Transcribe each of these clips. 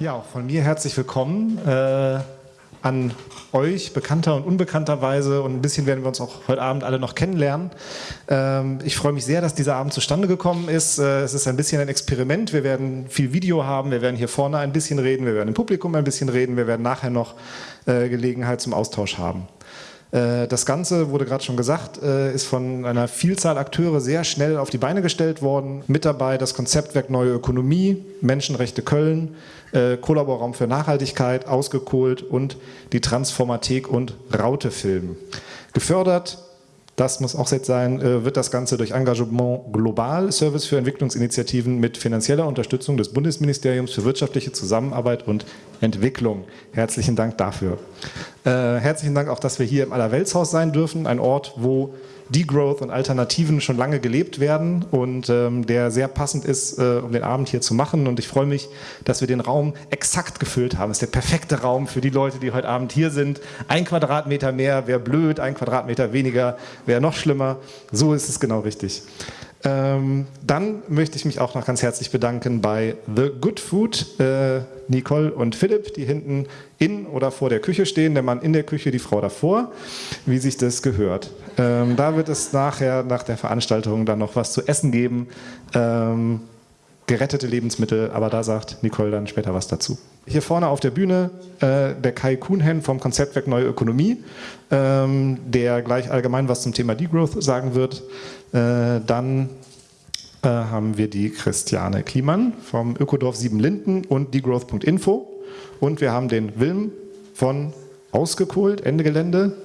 Ja, auch von mir herzlich willkommen äh, an euch, bekannter und unbekannterweise. Und ein bisschen werden wir uns auch heute Abend alle noch kennenlernen. Ähm, ich freue mich sehr, dass dieser Abend zustande gekommen ist. Äh, es ist ein bisschen ein Experiment. Wir werden viel Video haben. Wir werden hier vorne ein bisschen reden. Wir werden im Publikum ein bisschen reden. Wir werden nachher noch äh, Gelegenheit zum Austausch haben. Äh, das Ganze, wurde gerade schon gesagt, äh, ist von einer Vielzahl Akteure sehr schnell auf die Beine gestellt worden. Mit dabei das Konzeptwerk Neue Ökonomie, Menschenrechte Köln, äh, Kollaborraum für Nachhaltigkeit, Ausgekohlt und die Transformathek und Raute Film. Gefördert das muss auch jetzt sein, äh, wird das Ganze durch Engagement Global, Service für Entwicklungsinitiativen mit finanzieller Unterstützung des Bundesministeriums für wirtschaftliche Zusammenarbeit und Entwicklung. Herzlichen Dank dafür. Äh, herzlichen Dank auch, dass wir hier im Allerweltshaus sein dürfen, ein Ort, wo Degrowth und Alternativen schon lange gelebt werden und ähm, der sehr passend ist, äh, um den Abend hier zu machen. Und ich freue mich, dass wir den Raum exakt gefüllt haben. Es ist der perfekte Raum für die Leute, die heute Abend hier sind. Ein Quadratmeter mehr wäre blöd, ein Quadratmeter weniger wäre noch schlimmer. So ist es genau richtig. Ähm, dann möchte ich mich auch noch ganz herzlich bedanken bei The Good Food, äh, Nicole und Philipp, die hinten in oder vor der Küche stehen, der Mann in der Küche, die Frau davor, wie sich das gehört. Ähm, da wird es nachher, nach der Veranstaltung, dann noch was zu essen geben. Ähm, gerettete Lebensmittel, aber da sagt Nicole dann später was dazu. Hier vorne auf der Bühne äh, der Kai Kuhnhen vom Konzeptwerk Neue Ökonomie, ähm, der gleich allgemein was zum Thema Degrowth sagen wird. Äh, dann äh, haben wir die Christiane Kliemann vom Ökodorf Siebenlinden und degrowth.info und wir haben den Wilm von Ausgekohlt, Ende Gelände.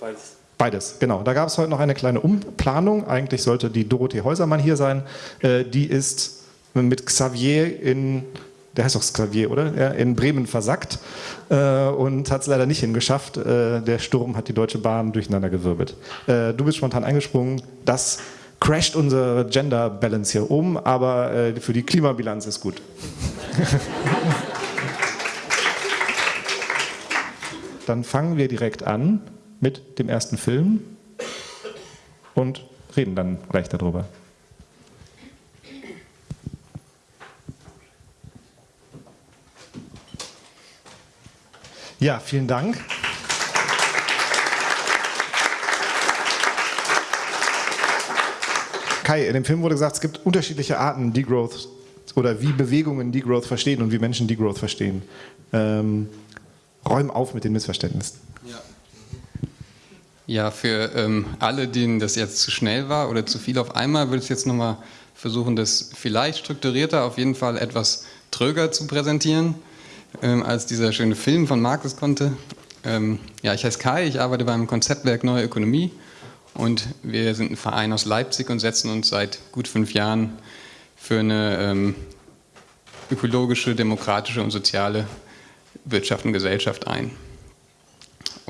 Beides. Beides, genau. Da gab es heute noch eine kleine Umplanung. Eigentlich sollte die Dorothee Häusermann hier sein. Äh, die ist mit Xavier in, der heißt doch Xavier, oder? Ja, in Bremen versackt äh, und hat es leider nicht hingeschafft. Äh, der Sturm hat die Deutsche Bahn durcheinander gewirbelt. Äh, du bist spontan eingesprungen. Das crasht unsere Gender Balance hier oben, aber äh, für die Klimabilanz ist gut. Dann fangen wir direkt an mit dem ersten Film und reden dann gleich darüber. Ja, vielen Dank. Kai, in dem Film wurde gesagt, es gibt unterschiedliche Arten Degrowth oder wie Bewegungen Degrowth verstehen und wie Menschen Degrowth verstehen. Ähm, räum auf mit den Missverständnissen. Ja, für ähm, alle, denen das jetzt zu schnell war oder zu viel auf einmal, würde ich jetzt nochmal versuchen, das vielleicht strukturierter, auf jeden Fall etwas tröger zu präsentieren ähm, als dieser schöne Film von Markus konnte. Ähm, ja, ich heiße Kai, ich arbeite beim Konzeptwerk Neue Ökonomie und wir sind ein Verein aus Leipzig und setzen uns seit gut fünf Jahren für eine ähm, ökologische, demokratische und soziale Wirtschaft und Gesellschaft ein.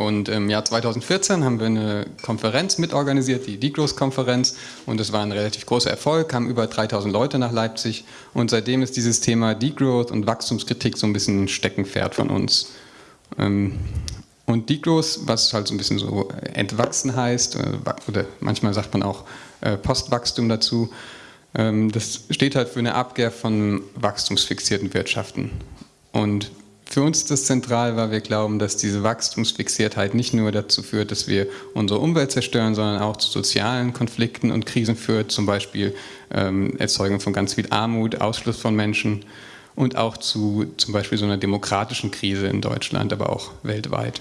Und im Jahr 2014 haben wir eine Konferenz mitorganisiert, die Degrowth-Konferenz. Und das war ein relativ großer Erfolg, kamen über 3000 Leute nach Leipzig. Und seitdem ist dieses Thema Degrowth und Wachstumskritik so ein bisschen ein Steckenpferd von uns. Ähm, und Degrowth, was halt so ein bisschen so entwachsen heißt, äh, oder manchmal sagt man auch äh, Postwachstum dazu, ähm, das steht halt für eine Abkehr von wachstumsfixierten Wirtschaften. Und für uns ist das zentral, weil wir glauben, dass diese Wachstumsfixiertheit nicht nur dazu führt, dass wir unsere Umwelt zerstören, sondern auch zu sozialen Konflikten und Krisen führt, zum Beispiel ähm, Erzeugung von ganz viel Armut, Ausschluss von Menschen und auch zu zum Beispiel so einer demokratischen Krise in Deutschland, aber auch weltweit.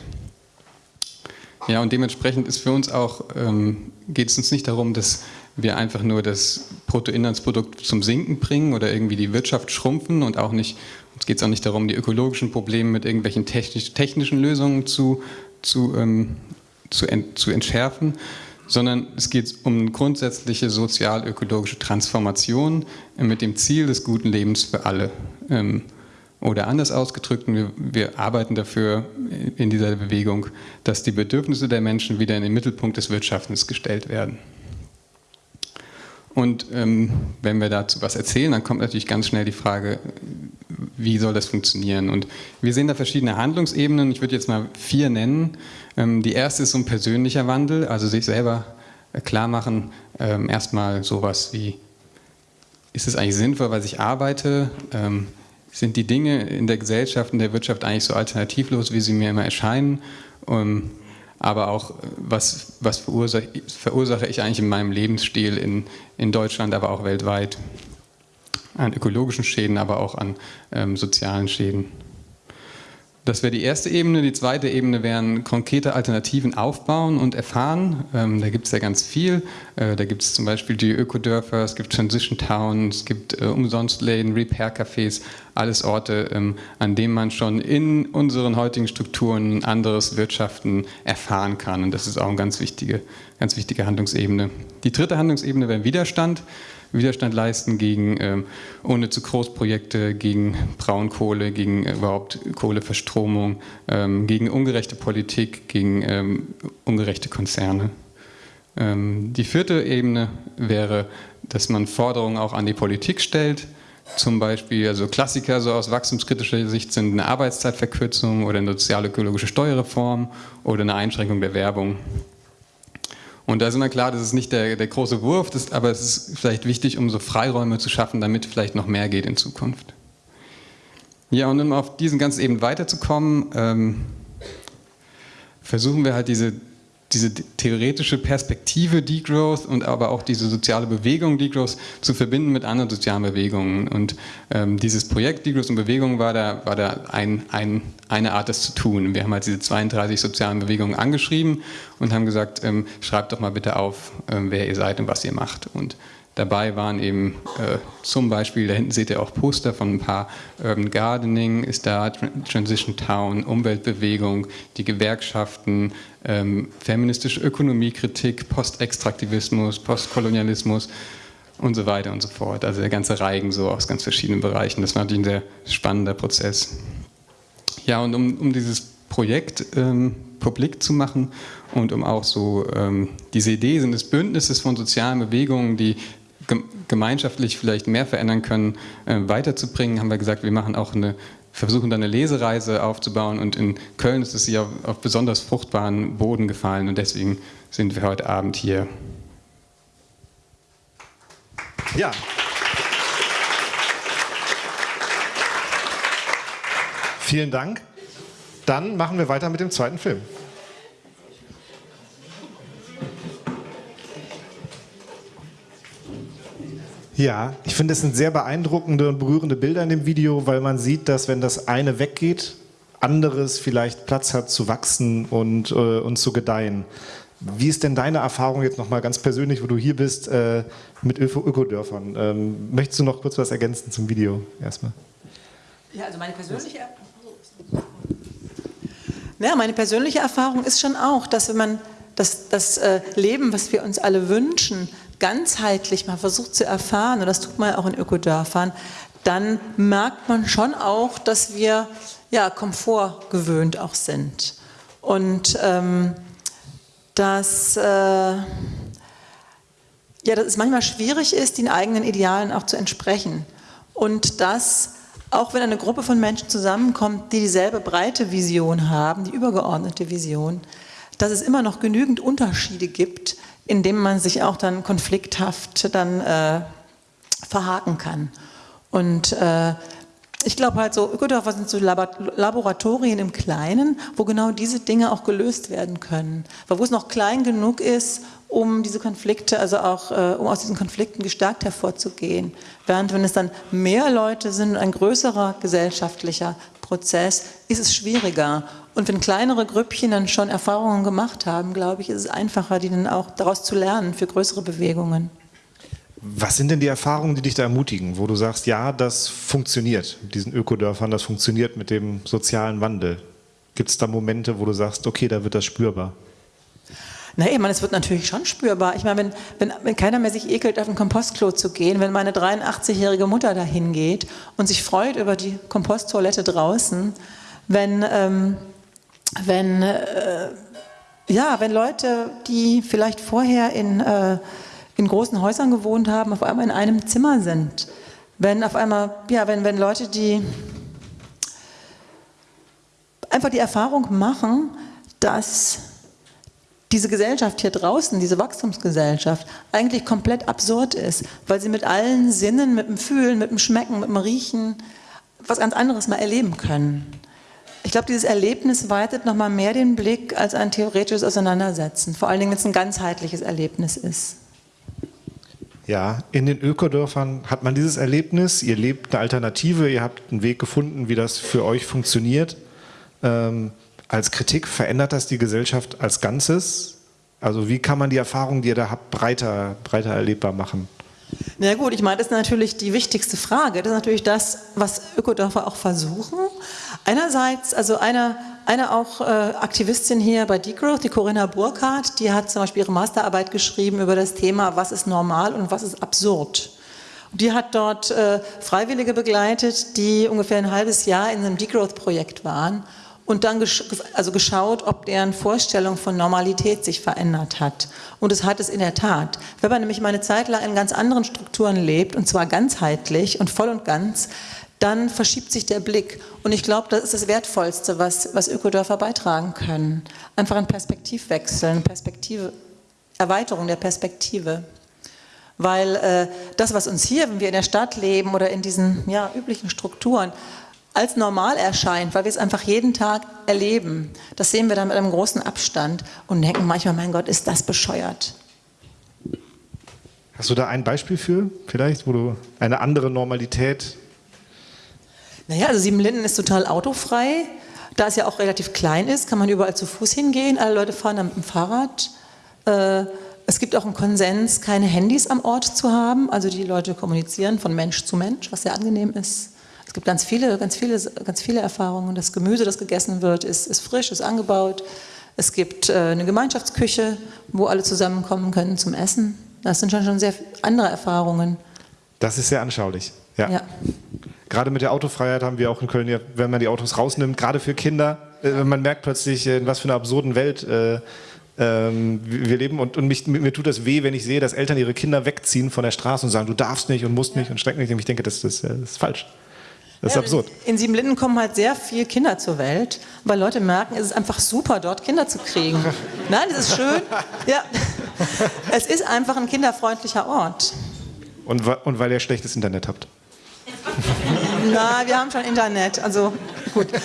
Ja, und dementsprechend ist für uns auch, ähm, geht es uns nicht darum, dass wir einfach nur das Bruttoinlandsprodukt zum Sinken bringen oder irgendwie die Wirtschaft schrumpfen und auch nicht es geht auch nicht darum, die ökologischen Probleme mit irgendwelchen technisch, technischen Lösungen zu, zu, ähm, zu, ent, zu entschärfen, sondern es geht um grundsätzliche sozial-ökologische Transformation mit dem Ziel des guten Lebens für alle. Ähm, oder anders ausgedrückt, wir, wir, arbeiten dafür in dieser Bewegung, dass die Bedürfnisse der Menschen wieder in den Mittelpunkt des Wirtschaftens gestellt werden. Und ähm, wenn wir dazu was erzählen, dann kommt natürlich ganz schnell die Frage, wie soll das funktionieren? Und wir sehen da verschiedene Handlungsebenen. Ich würde jetzt mal vier nennen. Ähm, die erste ist so ein persönlicher Wandel, also sich selber äh, klar machen, ähm, erstmal sowas wie, ist es eigentlich sinnvoll, was ich arbeite? Ähm, sind die Dinge in der Gesellschaft, in der Wirtschaft eigentlich so alternativlos, wie sie mir immer erscheinen? Aber auch, was, was verursache, verursache, ich eigentlich in meinem Lebensstil in, in Deutschland, aber auch weltweit? An ökologischen Schäden, aber auch an ähm, sozialen Schäden. Das wäre die erste Ebene. Die zweite Ebene wären konkrete Alternativen aufbauen und erfahren. Ähm, da gibt es ja ganz viel. Äh, da gibt es zum Beispiel die Ökodörfer, es gibt Transition Towns, es gibt äh, Umsonstläden, Repair-Cafés, alles Orte, ähm, an denen man schon in unseren heutigen Strukturen anderes Wirtschaften erfahren kann. Und das ist auch eine ganz wichtige, ganz wichtige Handlungsebene. Die dritte Handlungsebene wäre Widerstand. Widerstand leisten gegen ähm, ohne zu Großprojekte, gegen Braunkohle, gegen äh, überhaupt Kohleverstromung, ähm, gegen ungerechte Politik, gegen ähm, ungerechte Konzerne. Ähm, die vierte Ebene wäre, dass man Forderungen auch an die Politik stellt, zum Beispiel, also Klassiker so aus wachstumskritischer Sicht sind eine Arbeitszeitverkürzung oder eine sozial-ökologische Steuerreform oder eine Einschränkung der Werbung. Und da ist immer klar, das ist nicht der, der große Wurf, das, aber es ist vielleicht wichtig, um so Freiräume zu schaffen, damit vielleicht noch mehr geht in Zukunft. Ja, und um auf diesen ganzen Ebenen weiterzukommen, ähm, versuchen wir halt diese diese theoretische Perspektive Degrowth und aber auch diese soziale Bewegung Degrowth zu verbinden mit anderen sozialen Bewegungen. Und ähm, dieses Projekt Degrowth und Bewegung war da, war da ein, ein, eine Art, das zu tun. Wir haben halt diese 32 sozialen Bewegungen angeschrieben und haben gesagt, ähm, schreibt doch mal bitte auf, ähm, wer ihr seid und was ihr macht. Und Dabei waren eben äh, zum Beispiel, da hinten seht ihr auch Poster von ein paar Urban Gardening, ist da Transition Town, Umweltbewegung, die Gewerkschaften, ähm, feministische Ökonomiekritik, Postextraktivismus, Postkolonialismus und so weiter und so fort. Also der ganze Reigen so aus ganz verschiedenen Bereichen. Das war natürlich ein sehr spannender Prozess. Ja, und um, um dieses Projekt ähm, publik zu machen und um auch so ähm, diese Idee des Bündnisses von sozialen Bewegungen, die gemeinschaftlich vielleicht mehr verändern können, äh, weiterzubringen, haben wir gesagt, wir machen auch eine, versuchen dann eine Lesereise aufzubauen und in Köln ist es auf, auf besonders fruchtbaren Boden gefallen und deswegen sind wir heute Abend hier. Ja. Vielen Dank. Dann machen wir weiter mit dem zweiten Film. Ja, ich finde, es sind sehr beeindruckende und berührende Bilder in dem Video, weil man sieht, dass wenn das eine weggeht, anderes vielleicht Platz hat zu wachsen und, äh, und zu gedeihen. Wie ist denn deine Erfahrung jetzt nochmal ganz persönlich, wo du hier bist, äh, mit Ökodörfern? Ähm, möchtest du noch kurz was ergänzen zum Video erstmal? Ja, also meine persönliche, ja, meine persönliche Erfahrung ist schon auch, dass wenn man das, das äh, Leben, was wir uns alle wünschen, ganzheitlich mal versucht zu erfahren, und das tut man ja auch in Ökodörfern, dann merkt man schon auch, dass wir ja, Komfort gewöhnt auch sind. Und ähm, dass, äh, ja, dass es manchmal schwierig ist, den eigenen Idealen auch zu entsprechen. Und dass, auch wenn eine Gruppe von Menschen zusammenkommt, die dieselbe breite Vision haben, die übergeordnete Vision, dass es immer noch genügend Unterschiede gibt, indem man sich auch dann konflikthaft dann äh, verhaken kann. Und äh, ich glaube halt so, Ökodörfer sind so Laboratorien im Kleinen, wo genau diese Dinge auch gelöst werden können. Weil wo es noch klein genug ist, um diese Konflikte, also auch äh, um aus diesen Konflikten gestärkt hervorzugehen. Während wenn es dann mehr Leute sind, ein größerer gesellschaftlicher Prozess, ist es schwieriger. Und wenn kleinere Grüppchen dann schon Erfahrungen gemacht haben, glaube ich, ist es einfacher, die dann auch daraus zu lernen für größere Bewegungen. Was sind denn die Erfahrungen, die dich da ermutigen, wo du sagst, ja, das funktioniert mit diesen Ökodörfern, das funktioniert mit dem sozialen Wandel? Gibt es da Momente, wo du sagst, okay, da wird das spürbar? Na, ich es wird natürlich schon spürbar. Ich meine, wenn, wenn, wenn keiner mehr sich ekelt, auf ein Kompostklo zu gehen, wenn meine 83-jährige Mutter dahin geht und sich freut über die Komposttoilette draußen, wenn, ähm, wenn, äh, ja, wenn Leute, die vielleicht vorher in, äh, in großen Häusern gewohnt haben, auf einmal in einem Zimmer sind. Wenn auf einmal, ja, wenn, wenn Leute, die einfach die Erfahrung machen, dass diese Gesellschaft hier draußen, diese Wachstumsgesellschaft, eigentlich komplett absurd ist, weil sie mit allen Sinnen, mit dem Fühlen, mit dem Schmecken, mit dem Riechen, was ganz anderes mal erleben können. Ich glaube, dieses Erlebnis weitet noch mal mehr den Blick als ein theoretisches Auseinandersetzen, vor allen Dingen, wenn es ein ganzheitliches Erlebnis ist. Ja, in den Ökodörfern hat man dieses Erlebnis, ihr lebt eine Alternative, ihr habt einen Weg gefunden, wie das für euch funktioniert. Ähm, als Kritik verändert das die Gesellschaft als Ganzes? Also wie kann man die Erfahrungen, die ihr da habt, breiter, breiter erlebbar machen? Na gut, ich meine, das ist natürlich die wichtigste Frage. Das ist natürlich das, was Ökodörfer auch versuchen. Einerseits, also eine, eine auch äh, Aktivistin hier bei Degrowth, die Corinna Burkhardt, die hat zum Beispiel ihre Masterarbeit geschrieben über das Thema, was ist normal und was ist absurd. Die hat dort äh, Freiwillige begleitet, die ungefähr ein halbes Jahr in einem Degrowth-Projekt waren und dann gesch also geschaut, ob deren Vorstellung von Normalität sich verändert hat. Und es hat es in der Tat. Wenn man nämlich mal eine Zeit lang in ganz anderen Strukturen lebt, und zwar ganzheitlich und voll und ganz, dann verschiebt sich der Blick. Und ich glaube, das ist das Wertvollste, was, was Ökodörfer beitragen können. Einfach ein Perspektivwechsel, eine Perspektive, Erweiterung der Perspektive. Weil äh, das, was uns hier, wenn wir in der Stadt leben oder in diesen ja, üblichen Strukturen, als normal erscheint, weil wir es einfach jeden Tag erleben. Das sehen wir dann mit einem großen Abstand und denken manchmal, mein Gott, ist das bescheuert. Hast du da ein Beispiel für, vielleicht, wo du eine andere Normalität... Naja, also Siebenlinden ist total autofrei. Da es ja auch relativ klein ist, kann man überall zu Fuß hingehen. Alle Leute fahren dann mit dem Fahrrad. Äh, es gibt auch einen Konsens, keine Handys am Ort zu haben. Also die Leute kommunizieren von Mensch zu Mensch, was sehr angenehm ist. Es gibt ganz viele, ganz viele, ganz viele Erfahrungen. Das Gemüse, das gegessen wird, ist, ist frisch, ist angebaut. Es gibt äh, eine Gemeinschaftsküche, wo alle zusammenkommen können zum Essen. Das sind schon, schon sehr andere Erfahrungen. Das ist sehr anschaulich. Ja. ja. Gerade mit der Autofreiheit haben wir auch in Köln, wenn man die Autos rausnimmt, gerade für Kinder, äh, man merkt plötzlich, in was für einer absurden Welt äh, ähm, wir leben und, und mich, mir tut das weh, wenn ich sehe, dass Eltern ihre Kinder wegziehen von der Straße und sagen, du darfst nicht und musst nicht und streck nicht. Und ich denke, das, das, das ist falsch. Das ist ja, absurd. In Siebenlinden kommen halt sehr viele Kinder zur Welt, weil Leute merken, es ist einfach super, dort Kinder zu kriegen. Nein, es ist schön. Ja. Es ist einfach ein kinderfreundlicher Ort. Und, und weil ihr schlechtes Internet habt. Na, wir haben schon Internet, also gut.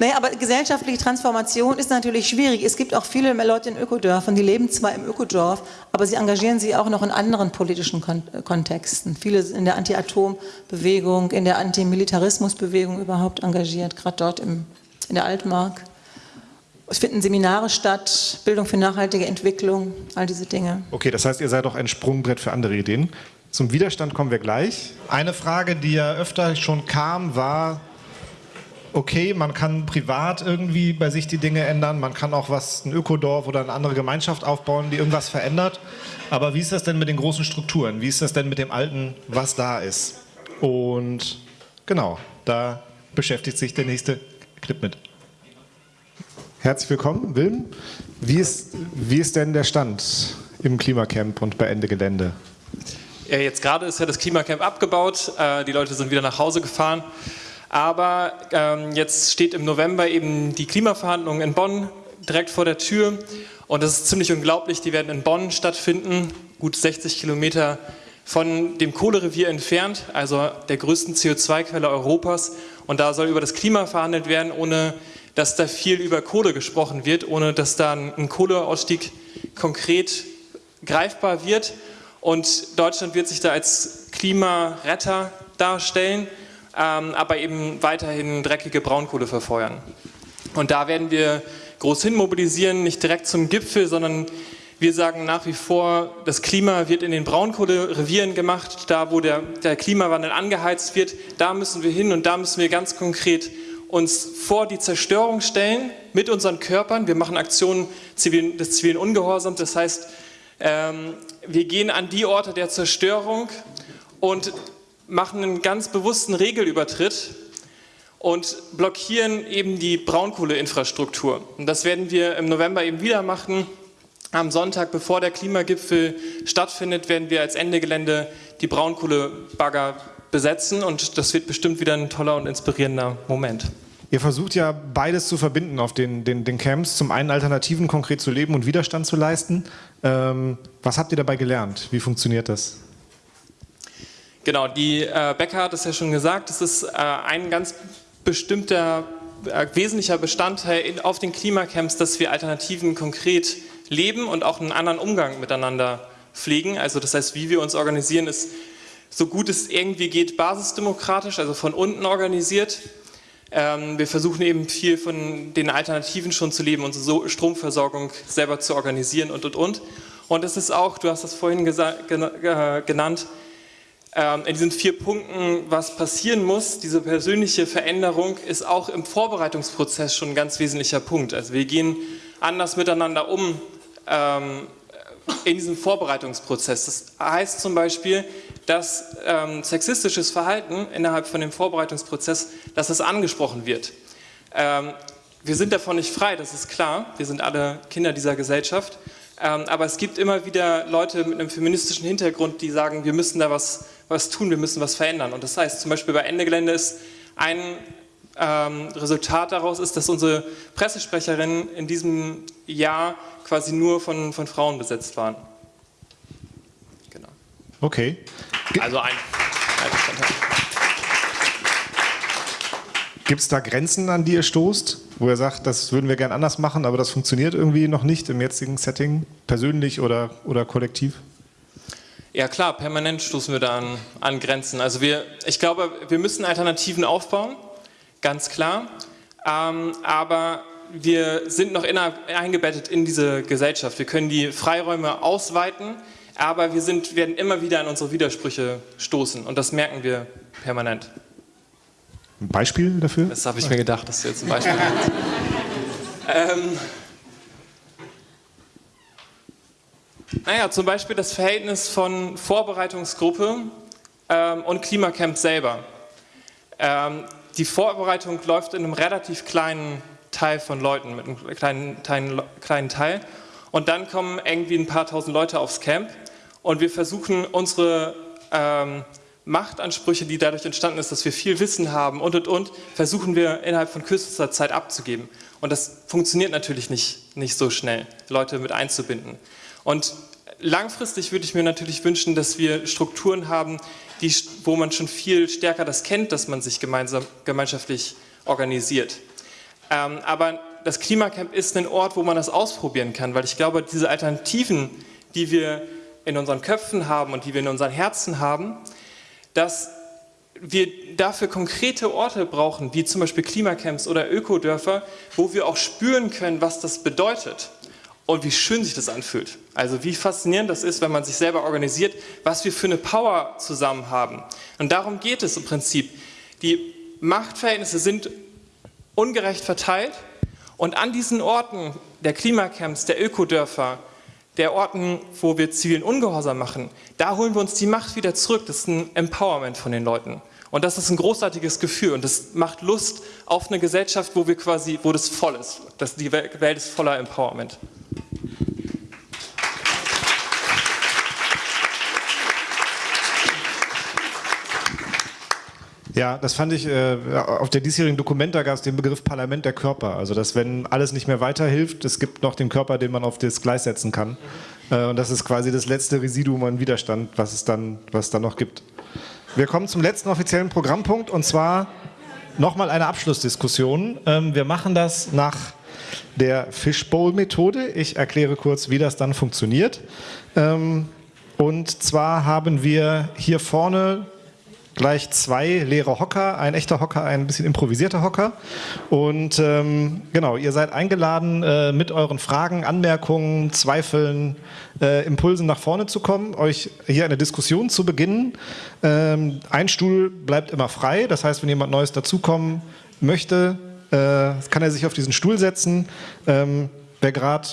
Naja, aber gesellschaftliche Transformation ist natürlich schwierig. Es gibt auch viele Leute in Ökodörfern, die leben zwar im Ökodorf, aber sie engagieren sich auch noch in anderen politischen Kontexten. Viele sind in der Anti-Atom-Bewegung, in der Antimilitarismus-Bewegung überhaupt engagiert, gerade dort im, in der Altmark. Es finden Seminare statt, Bildung für nachhaltige Entwicklung, all diese Dinge. Okay, das heißt, ihr seid auch ein Sprungbrett für andere Ideen. Zum Widerstand kommen wir gleich. Eine Frage, die ja öfter schon kam, war, okay, man kann privat irgendwie bei sich die Dinge ändern, man kann auch was, ein Ökodorf oder eine andere Gemeinschaft aufbauen, die irgendwas verändert. Aber wie ist das denn mit den großen Strukturen? Wie ist das denn mit dem Alten, was da ist? Und genau, da beschäftigt sich der nächste Clip mit. Herzlich willkommen, Wilm. Wie ist, wie ist denn der Stand im Klimacamp und bei Ende Gelände? Ja, jetzt gerade ist ja das Klimacamp abgebaut, äh, die Leute sind wieder nach Hause gefahren. Aber ähm, jetzt steht im November eben die Klimaverhandlungen in Bonn direkt vor der Tür. Und das ist ziemlich unglaublich, die werden in Bonn stattfinden, gut 60 Kilometer von dem Kohlerevier entfernt, also der größten CO2-Quelle Europas. Und da soll über das Klima verhandelt werden, ohne dass da viel über Kohle gesprochen wird, ohne dass da ein Kohleausstieg konkret greifbar wird. Und Deutschland wird sich da als Klimaretter darstellen, aber eben weiterhin dreckige Braunkohle verfeuern. Und da werden wir groß hin mobilisieren, nicht direkt zum Gipfel, sondern wir sagen nach wie vor, das Klima wird in den Braunkohlerevieren gemacht, da wo der, der Klimawandel angeheizt wird, da müssen wir hin und da müssen wir ganz konkret uns vor die Zerstörung stellen mit unseren Körpern. Wir machen Aktionen des zivilen Ungehorsams, das heißt, ähm, wir gehen an die Orte der Zerstörung und machen einen ganz bewussten Regelübertritt und blockieren eben die Braunkohleinfrastruktur. Und das werden wir im November eben wieder machen. Am Sonntag, bevor der Klimagipfel stattfindet, werden wir als Endegelände die Braunkohlebagger besetzen und das wird bestimmt wieder ein toller und inspirierender Moment. Ihr versucht ja beides zu verbinden auf den, den, den Camps. Zum einen Alternativen konkret zu leben und Widerstand zu leisten. Ähm, was habt ihr dabei gelernt? Wie funktioniert das? Genau, die äh, Becker hat es ja schon gesagt, es ist äh, ein ganz bestimmter äh, wesentlicher Bestandteil in, auf den Klimacamps, dass wir Alternativen konkret leben und auch einen anderen Umgang miteinander pflegen. Also das heißt, wie wir uns organisieren, ist so gut es irgendwie geht basisdemokratisch, also von unten organisiert. Ähm, wir versuchen eben viel von den Alternativen schon zu leben, unsere Stromversorgung selber zu organisieren und, und, und. Und es ist auch, du hast das vorhin genannt, ähm, in diesen vier Punkten, was passieren muss, diese persönliche Veränderung ist auch im Vorbereitungsprozess schon ein ganz wesentlicher Punkt. Also wir gehen anders miteinander um ähm, in diesem Vorbereitungsprozess. Das heißt zum Beispiel, dass ähm, sexistisches Verhalten innerhalb von dem Vorbereitungsprozess, dass es angesprochen wird. Ähm, wir sind davon nicht frei, das ist klar. Wir sind alle Kinder dieser Gesellschaft. Ähm, aber es gibt immer wieder Leute mit einem feministischen Hintergrund, die sagen, wir müssen da was, was tun, wir müssen was verändern. Und das heißt zum Beispiel bei Ende Gelände ist ein ähm, Resultat daraus ist, dass unsere Pressesprecherinnen in diesem Jahr quasi nur von, von Frauen besetzt waren. Genau. Okay. Also ein, ein Bestandteil. Gibt es da Grenzen, an die ihr stoßt, wo ihr sagt, das würden wir gern anders machen, aber das funktioniert irgendwie noch nicht im jetzigen Setting, persönlich oder, oder kollektiv? Ja klar, permanent stoßen wir da an, an Grenzen. Also wir, ich glaube, wir müssen Alternativen aufbauen, ganz klar. Ähm, aber wir sind noch eingebettet in diese Gesellschaft. Wir können die Freiräume ausweiten, aber wir sind, werden immer wieder an unsere Widersprüche stoßen und das merken wir permanent. Ein Beispiel dafür? Das habe ich mir gedacht, dass du jetzt ein Beispiel hast. ähm, naja, zum Beispiel das Verhältnis von Vorbereitungsgruppe ähm, und Klimacamp selber. Ähm, die Vorbereitung läuft in einem relativ kleinen Teil von Leuten, mit einem kleinen, kleinen, kleinen Teil. Und dann kommen irgendwie ein paar tausend Leute aufs Camp und wir versuchen unsere ähm, Machtansprüche, die dadurch entstanden ist, dass wir viel Wissen haben und und und, versuchen wir innerhalb von kürzester Zeit abzugeben. Und das funktioniert natürlich nicht, nicht so schnell, Leute mit einzubinden. Und langfristig würde ich mir natürlich wünschen, dass wir Strukturen haben, die, wo man schon viel stärker das kennt, dass man sich gemeinsam, gemeinschaftlich organisiert. Ähm, aber das Klimacamp ist ein Ort, wo man das ausprobieren kann, weil ich glaube, diese Alternativen, die wir in unseren Köpfen haben und die wir in unseren Herzen haben, dass wir dafür konkrete Orte brauchen, wie zum Beispiel Klimacamps oder Ökodörfer, wo wir auch spüren können, was das bedeutet und wie schön sich das anfühlt. Also wie faszinierend das ist, wenn man sich selber organisiert, was wir für eine Power zusammen haben. Und darum geht es im Prinzip. Die Machtverhältnisse sind ungerecht verteilt und an diesen Orten der Klimacamps, der Ökodörfer, der Orten, wo wir zivilen Ungehorsam machen, da holen wir uns die Macht wieder zurück. Das ist ein Empowerment von den Leuten. Und das ist ein großartiges Gefühl und das macht Lust auf eine Gesellschaft, wo wir quasi, wo das voll ist. Das, die Welt ist voller Empowerment. Ja, das fand ich, äh, auf der diesjährigen Dokumenta gab es den Begriff Parlament der Körper. Also, dass wenn alles nicht mehr weiterhilft, es gibt noch den Körper, den man auf das Gleis setzen kann. Äh, und das ist quasi das letzte Residuum an Widerstand, was es dann, was es dann noch gibt. Wir kommen zum letzten offiziellen Programmpunkt und zwar nochmal eine Abschlussdiskussion. Ähm, wir machen das nach der Fishbowl-Methode. Ich erkläre kurz, wie das dann funktioniert. Ähm, und zwar haben wir hier vorne gleich zwei leere Hocker, ein echter Hocker, ein bisschen improvisierter Hocker. Und ähm, genau, ihr seid eingeladen, äh, mit euren Fragen, Anmerkungen, Zweifeln, äh, Impulsen nach vorne zu kommen, euch hier eine Diskussion zu beginnen. Ähm, ein Stuhl bleibt immer frei, das heißt, wenn jemand Neues dazukommen möchte, äh, kann er sich auf diesen Stuhl setzen. Ähm, wer gerade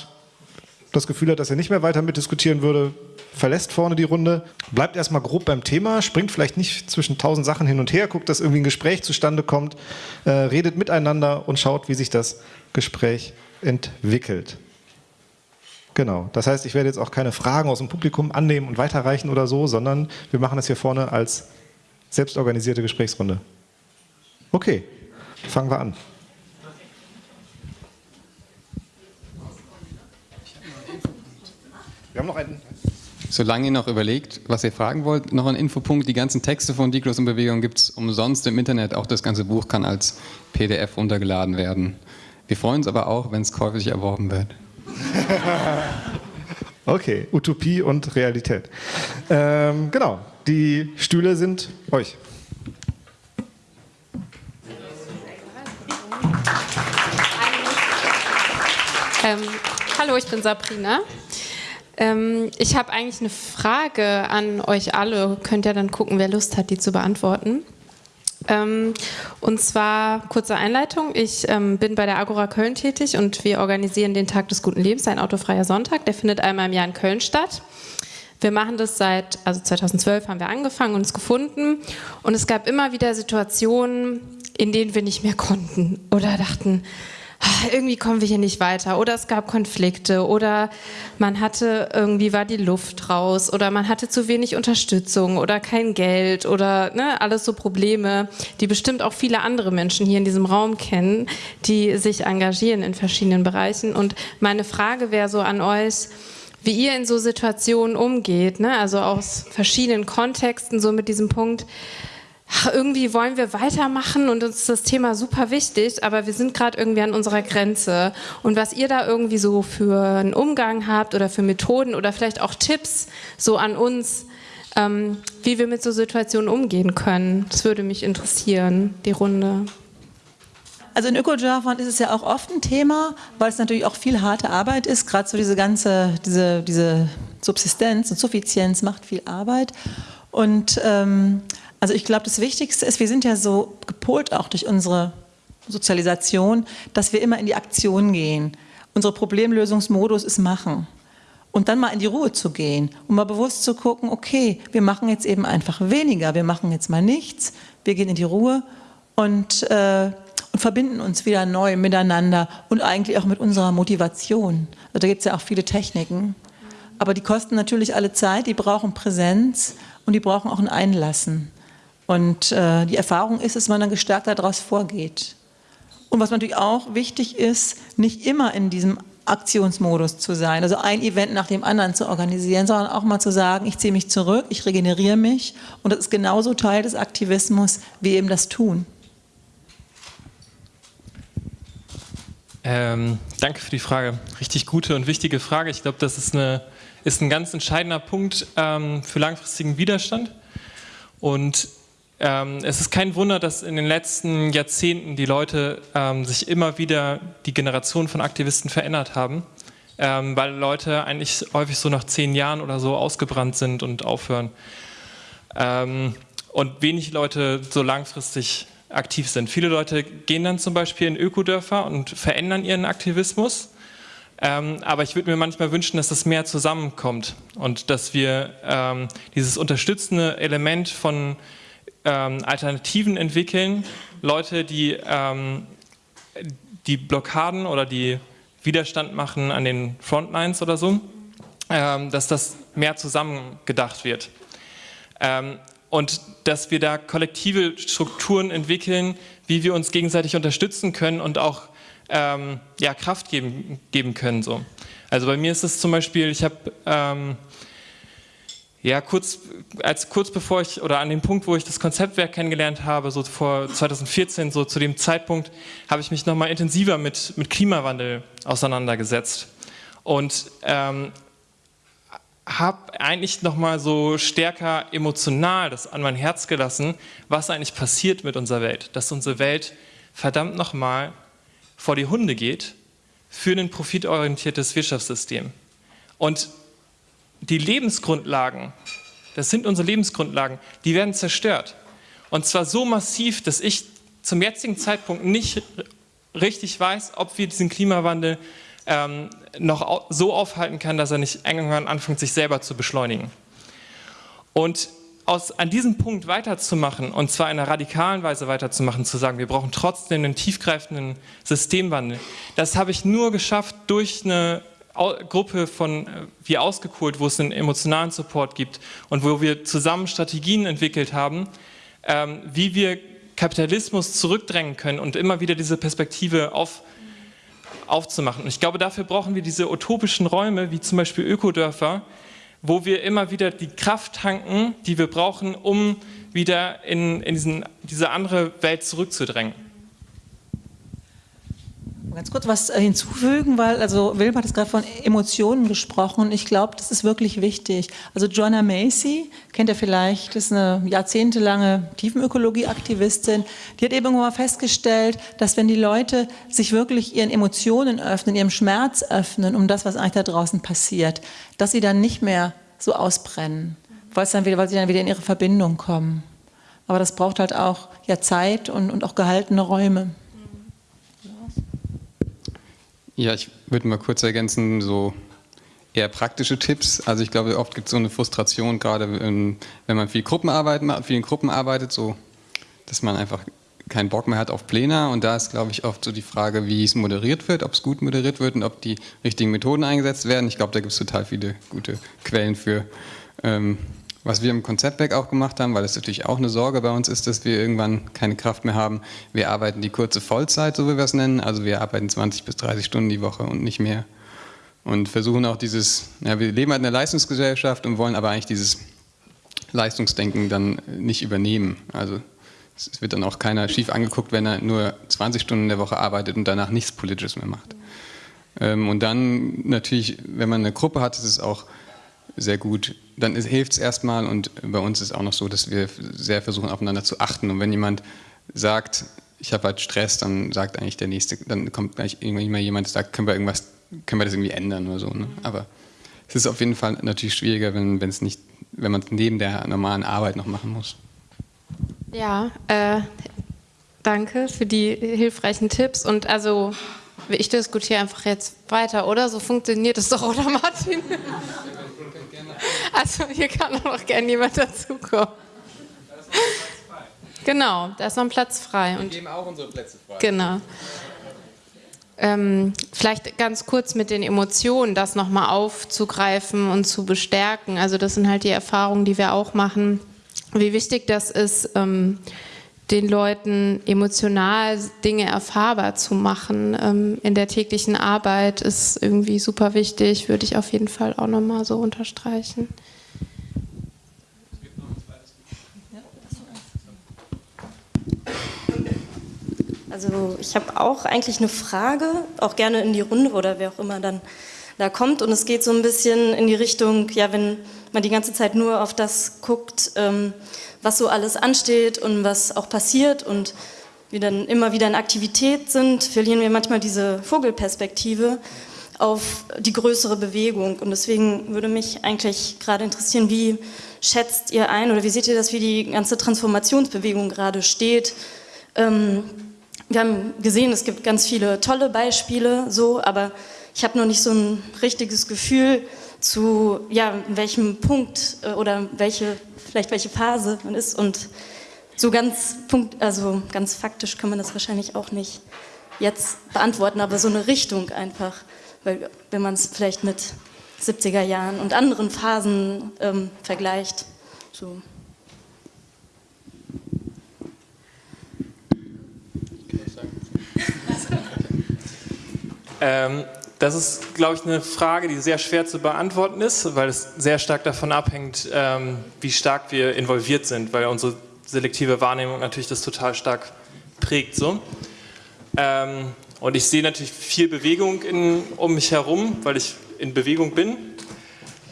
das Gefühl hat, dass er nicht mehr weiter mitdiskutieren würde, verlässt vorne die Runde, bleibt erstmal grob beim Thema, springt vielleicht nicht zwischen tausend Sachen hin und her, guckt, dass irgendwie ein Gespräch zustande kommt, äh, redet miteinander und schaut, wie sich das Gespräch entwickelt. Genau, das heißt, ich werde jetzt auch keine Fragen aus dem Publikum annehmen und weiterreichen oder so, sondern wir machen das hier vorne als selbstorganisierte Gesprächsrunde. Okay, fangen wir an. Wir haben noch einen. Solange ihr noch überlegt, was ihr fragen wollt, noch ein Infopunkt. Die ganzen Texte von Diklos und Bewegung gibt es umsonst im Internet. Auch das ganze Buch kann als PDF runtergeladen werden. Wir freuen uns aber auch, wenn es käuflich erworben wird. okay, Utopie und Realität. Ähm, genau, die Stühle sind euch. Ähm, hallo, ich bin Sabrina. Ähm, ich habe eigentlich eine Frage an euch alle. Könnt ihr dann gucken, wer Lust hat, die zu beantworten. Ähm, und zwar kurze Einleitung. Ich ähm, bin bei der Agora Köln tätig und wir organisieren den Tag des guten Lebens, ein autofreier Sonntag. Der findet einmal im Jahr in Köln statt. Wir machen das seit, also 2012 haben wir angefangen und es gefunden. Und es gab immer wieder Situationen, in denen wir nicht mehr konnten oder dachten, irgendwie kommen wir hier nicht weiter. Oder es gab Konflikte. Oder man hatte irgendwie war die Luft raus. Oder man hatte zu wenig Unterstützung. Oder kein Geld. Oder ne, alles so Probleme, die bestimmt auch viele andere Menschen hier in diesem Raum kennen, die sich engagieren in verschiedenen Bereichen. Und meine Frage wäre so an euch, wie ihr in so Situationen umgeht, ne? also aus verschiedenen Kontexten so mit diesem Punkt, ach, irgendwie wollen wir weitermachen und uns ist das Thema super wichtig, aber wir sind gerade irgendwie an unserer Grenze. Und was ihr da irgendwie so für einen Umgang habt oder für Methoden oder vielleicht auch Tipps so an uns, ähm, wie wir mit so Situationen umgehen können, das würde mich interessieren, die Runde. Also in Öko-Japan ist es ja auch oft ein Thema, weil es natürlich auch viel harte Arbeit ist. Gerade so diese ganze, diese, diese Subsistenz und Suffizienz macht viel Arbeit. Und ähm, also ich glaube, das Wichtigste ist, wir sind ja so gepolt auch durch unsere Sozialisation, dass wir immer in die Aktion gehen. Unser Problemlösungsmodus ist machen. Und dann mal in die Ruhe zu gehen und mal bewusst zu gucken, okay, wir machen jetzt eben einfach weniger, wir machen jetzt mal nichts, wir gehen in die Ruhe und, äh, und verbinden uns wieder neu miteinander und eigentlich auch mit unserer Motivation. Also da gibt es ja auch viele Techniken. Aber die kosten natürlich alle Zeit, die brauchen Präsenz und die brauchen auch ein Einlassen. Und äh, die Erfahrung ist, dass man dann gestärkt daraus vorgeht. Und was natürlich auch wichtig ist, nicht immer in diesem Aktionsmodus zu sein, also ein Event nach dem anderen zu organisieren, sondern auch mal zu sagen, ich ziehe mich zurück, ich regeneriere mich und das ist genauso Teil des Aktivismus wie eben das Tun. Ähm, danke für die Frage. Richtig gute und wichtige Frage. Ich glaube, das ist, eine, ist ein ganz entscheidender Punkt ähm, für langfristigen Widerstand. Und ähm, es ist kein Wunder, dass in den letzten Jahrzehnten die Leute ähm, sich immer wieder, die Generation von Aktivisten verändert haben, ähm, weil Leute eigentlich häufig so nach zehn Jahren oder so ausgebrannt sind und aufhören. Ähm, und wenig Leute so langfristig aktiv sind. Viele Leute gehen dann zum Beispiel in Ökodörfer und verändern ihren Aktivismus. Ähm, aber ich würde mir manchmal wünschen, dass das mehr zusammenkommt und dass wir ähm, dieses unterstützende Element von ähm, Alternativen entwickeln, Leute, die ähm, die Blockaden oder die Widerstand machen an den Frontlines oder so, ähm, dass das mehr zusammengedacht wird. Ähm, und dass wir da kollektive Strukturen entwickeln, wie wir uns gegenseitig unterstützen können und auch ähm, ja, Kraft geben, geben können. So. Also bei mir ist es zum Beispiel, ich habe ähm, ja, kurz, als, kurz bevor ich, oder an dem Punkt, wo ich das Konzeptwerk kennengelernt habe, so vor 2014, so zu dem Zeitpunkt, habe ich mich nochmal intensiver mit, mit Klimawandel auseinandergesetzt. Und ähm, habe eigentlich nochmal so stärker emotional das an mein Herz gelassen, was eigentlich passiert mit unserer Welt. Dass unsere Welt verdammt nochmal vor die Hunde geht für ein profitorientiertes Wirtschaftssystem. Und die Lebensgrundlagen, das sind unsere Lebensgrundlagen, die werden zerstört. Und zwar so massiv, dass ich zum jetzigen Zeitpunkt nicht richtig weiß, ob wir diesen Klimawandel ähm, noch so aufhalten können, dass er nicht irgendwann anfängt, sich selber zu beschleunigen. Und aus, an diesem Punkt weiterzumachen, und zwar in einer radikalen Weise weiterzumachen, zu sagen, wir brauchen trotzdem einen tiefgreifenden Systemwandel, das habe ich nur geschafft durch eine Gruppe von äh, wie ausgekohlt, wo es einen emotionalen Support gibt und wo wir zusammen Strategien entwickelt haben, ähm, wie wir Kapitalismus zurückdrängen können und immer wieder diese Perspektive auf, aufzumachen. Und ich glaube, dafür brauchen wir diese utopischen Räume, wie zum Beispiel Ökodörfer, wo wir immer wieder die Kraft tanken, die wir brauchen, um wieder in, in diesen, diese andere Welt zurückzudrängen. Ganz kurz was äh, hinzufügen, weil also Wilma hat es gerade von Emotionen gesprochen. Ich glaube, das ist wirklich wichtig. Also Joanna Macy kennt ihr vielleicht, ist eine jahrzehntelange Tiefenökologie-Aktivistin. Die hat eben mal festgestellt, dass wenn die Leute sich wirklich ihren Emotionen öffnen, ihrem Schmerz öffnen, um das, was eigentlich da draußen passiert, dass sie dann nicht mehr so ausbrennen, weil, dann wieder, weil sie dann wieder in ihre Verbindung kommen. Aber das braucht halt auch ja, Zeit und, und auch gehaltene Räume. Ja, ich würde mal kurz ergänzen, so eher praktische Tipps. Also ich glaube, oft gibt es so eine Frustration, gerade wenn, man viel Gruppenarbeit macht, vielen Gruppen arbeitet, so, dass man einfach keinen Bock mehr hat auf Pläne. Und da ist, glaube ich, oft so die Frage, wie es moderiert wird, ob es gut moderiert wird und ob die richtigen Methoden eingesetzt werden. Ich glaube, da gibt es total viele gute Quellen für. Ähm, was wir im Konzeptwerk auch gemacht haben, weil es natürlich auch eine Sorge bei uns ist, dass wir irgendwann keine Kraft mehr haben. Wir arbeiten die kurze Vollzeit, so wie wir es nennen. Also wir arbeiten 20 bis 30 Stunden die Woche und nicht mehr. Und versuchen auch dieses, ja, wir leben halt in einer Leistungsgesellschaft und wollen aber eigentlich dieses Leistungsdenken dann nicht übernehmen. Also es wird dann auch keiner schief angeguckt, wenn er nur 20 Stunden in der Woche arbeitet und danach nichts Politisches mehr macht. Ähm, und dann natürlich, wenn man eine Gruppe hat, ist es auch sehr gut, dann hilft es erstmal und bei uns ist auch noch so, dass wir sehr versuchen aufeinander zu achten und wenn jemand sagt, ich habe halt Stress, dann sagt eigentlich der Nächste, dann kommt gleich irgendwann jemand, der sagt, können wir irgendwas, können wir das irgendwie ändern oder so. Ne? Aber es ist auf jeden Fall natürlich schwieriger, wenn es nicht, wenn man es neben der normalen Arbeit noch machen muss. Ja, äh, danke für die hilfreichen Tipps und also ich diskutiere einfach jetzt weiter, oder? So funktioniert es doch, oder Martin? Also hier kann auch noch gerne jemand dazukommen. Genau, da ist noch ein Platz frei. Wir geben auch unsere Plätze frei. Genau. Ähm, vielleicht ganz kurz mit den Emotionen, das nochmal aufzugreifen und zu bestärken. Also das sind halt die Erfahrungen, die wir auch machen. Wie wichtig das ist, ähm, den Leuten emotional Dinge erfahrbar zu machen ähm, in der täglichen Arbeit ist irgendwie super wichtig, würde ich auf jeden Fall auch nochmal so unterstreichen. Also ich habe auch eigentlich eine Frage, auch gerne in die Runde oder wer auch immer dann da kommt. Und es geht so ein bisschen in die Richtung, ja, wenn man die ganze Zeit nur auf das guckt, ähm, was so alles ansteht und was auch passiert und wir dann immer wieder in Aktivität sind, verlieren wir manchmal diese Vogelperspektive auf die größere Bewegung. Und deswegen würde mich eigentlich gerade interessieren, wie schätzt ihr ein oder wie seht ihr das, wie die ganze Transformationsbewegung gerade steht? Ähm, wir haben gesehen, es gibt ganz viele tolle Beispiele, so, aber ich habe noch nicht so ein richtiges Gefühl zu, ja, welchem Punkt äh, oder welche vielleicht welche Phase man ist und so ganz, Punkt, also ganz faktisch kann man das wahrscheinlich auch nicht jetzt beantworten, aber so eine Richtung einfach, weil wenn man es vielleicht mit 70er Jahren und anderen Phasen ähm, vergleicht. So. Ähm, das ist, glaube ich, eine Frage, die sehr schwer zu beantworten ist, weil es sehr stark davon abhängt, ähm, wie stark wir involviert sind, weil unsere selektive Wahrnehmung natürlich das total stark prägt. So. Ähm, und ich sehe natürlich viel Bewegung in, um mich herum, weil ich in Bewegung bin.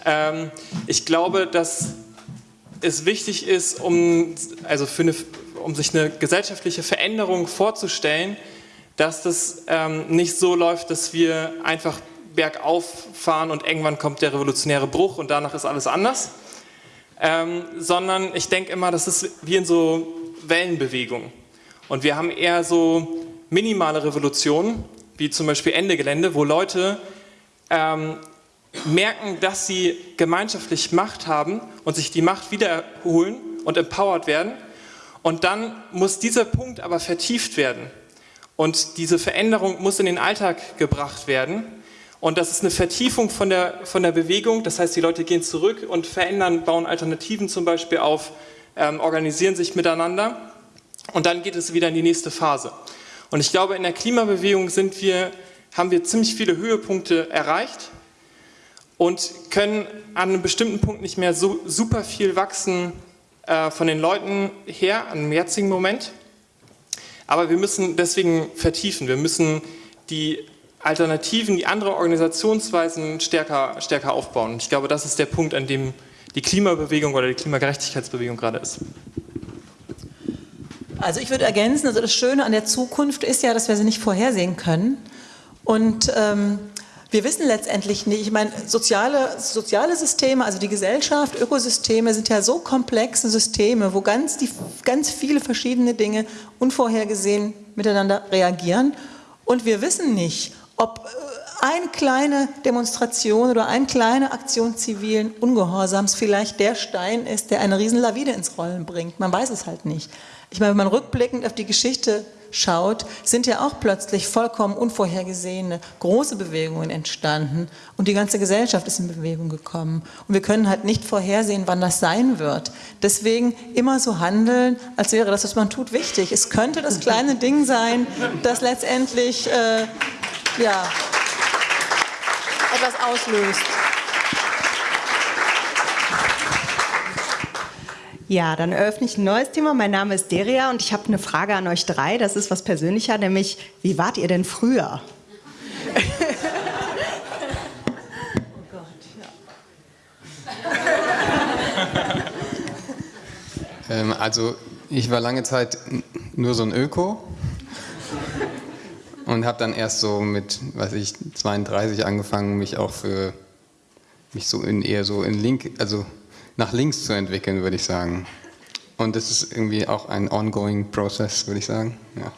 Ähm, ich glaube, dass es wichtig ist, um, also eine, um sich eine gesellschaftliche Veränderung vorzustellen, dass das ähm, nicht so läuft, dass wir einfach bergauf fahren und irgendwann kommt der revolutionäre Bruch und danach ist alles anders, ähm, sondern ich denke immer, das ist wie in so Wellenbewegungen. Und wir haben eher so minimale Revolutionen, wie zum Beispiel Ende Gelände, wo Leute ähm, merken, dass sie gemeinschaftlich Macht haben und sich die Macht wiederholen und empowered werden. Und dann muss dieser Punkt aber vertieft werden. Und diese Veränderung muss in den Alltag gebracht werden. Und das ist eine Vertiefung von der, von der Bewegung. Das heißt, die Leute gehen zurück und verändern, bauen Alternativen zum Beispiel auf, ähm, organisieren sich miteinander. Und dann geht es wieder in die nächste Phase. Und ich glaube, in der Klimabewegung sind wir, haben wir ziemlich viele Höhepunkte erreicht. und können an einem bestimmten Punkt nicht mehr so super viel wachsen äh, von den Leuten her, am jetzigen Moment. Aber wir müssen deswegen vertiefen, wir müssen die Alternativen, die andere Organisationsweisen stärker, stärker aufbauen. Ich glaube, das ist der Punkt, an dem die Klimabewegung oder die Klimagerechtigkeitsbewegung gerade ist. Also ich würde ergänzen, also das Schöne an der Zukunft ist ja, dass wir sie nicht vorhersehen können. Und ähm, wir wissen letztendlich nicht, ich meine, soziale, soziale Systeme, also die Gesellschaft, Ökosysteme sind ja so komplexe Systeme, wo ganz, die, ganz viele verschiedene Dinge unvorhergesehen miteinander reagieren. Und wir wissen nicht, ob äh, eine kleine Demonstration oder eine kleine Aktion zivilen Ungehorsams vielleicht der Stein ist, der eine Riesenlawine ins Rollen bringt. Man weiß es halt nicht. Ich meine, wenn man rückblickend auf die Geschichte schaut, sind ja auch plötzlich vollkommen unvorhergesehene große Bewegungen entstanden und die ganze Gesellschaft ist in Bewegung gekommen. Und wir können halt nicht vorhersehen, wann das sein wird. Deswegen immer so handeln, als wäre das, was man tut, wichtig. Es könnte das kleine Ding sein, das letztendlich äh, ja, etwas auslöst. Ja, dann eröffne ich ein neues Thema. Mein Name ist Deria und ich habe eine Frage an euch drei. Das ist was persönlicher, nämlich, wie wart ihr denn früher? oh Gott, ja. ähm, also, ich war lange Zeit nur so ein Öko und habe dann erst so mit, weiß ich, 32 angefangen, mich auch für mich so in eher so in Link, also nach links zu entwickeln, würde ich sagen. Und das ist irgendwie auch ein ongoing Prozess, würde ich sagen. Ja.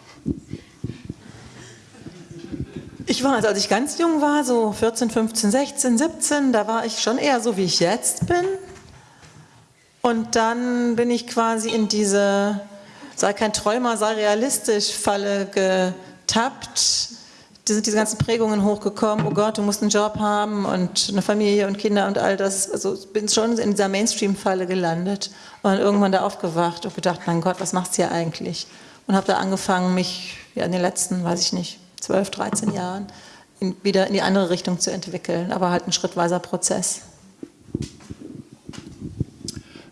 Ich war, also als ich ganz jung war, so 14, 15, 16, 17, da war ich schon eher so, wie ich jetzt bin. Und dann bin ich quasi in diese, sei kein Träumer, sei realistisch, Falle getappt sind diese ganzen Prägungen hochgekommen, oh Gott, du musst einen Job haben und eine Familie und Kinder und all das. Also bin schon in dieser Mainstream-Falle gelandet und irgendwann da aufgewacht und gedacht, mein Gott, was machst du hier eigentlich? Und habe da angefangen, mich ja, in den letzten, weiß ich nicht, 12, 13 Jahren in, wieder in die andere Richtung zu entwickeln, aber halt ein schrittweiser Prozess.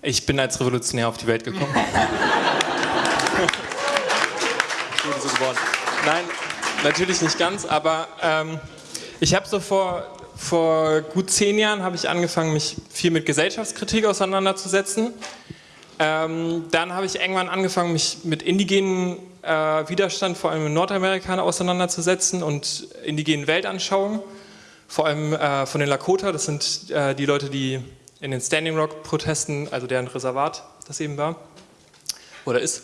Ich bin als Revolutionär auf die Welt gekommen. Nein, natürlich nicht ganz, aber ähm, ich habe so vor, vor gut zehn Jahren habe ich angefangen, mich viel mit Gesellschaftskritik auseinanderzusetzen. Ähm, dann habe ich irgendwann angefangen, mich mit indigenen äh, Widerstand, vor allem in Nordamerika, auseinanderzusetzen und indigenen Weltanschauungen, vor allem äh, von den Lakota, das sind äh, die Leute, die in den Standing Rock-Protesten, also deren Reservat das eben war oder ist.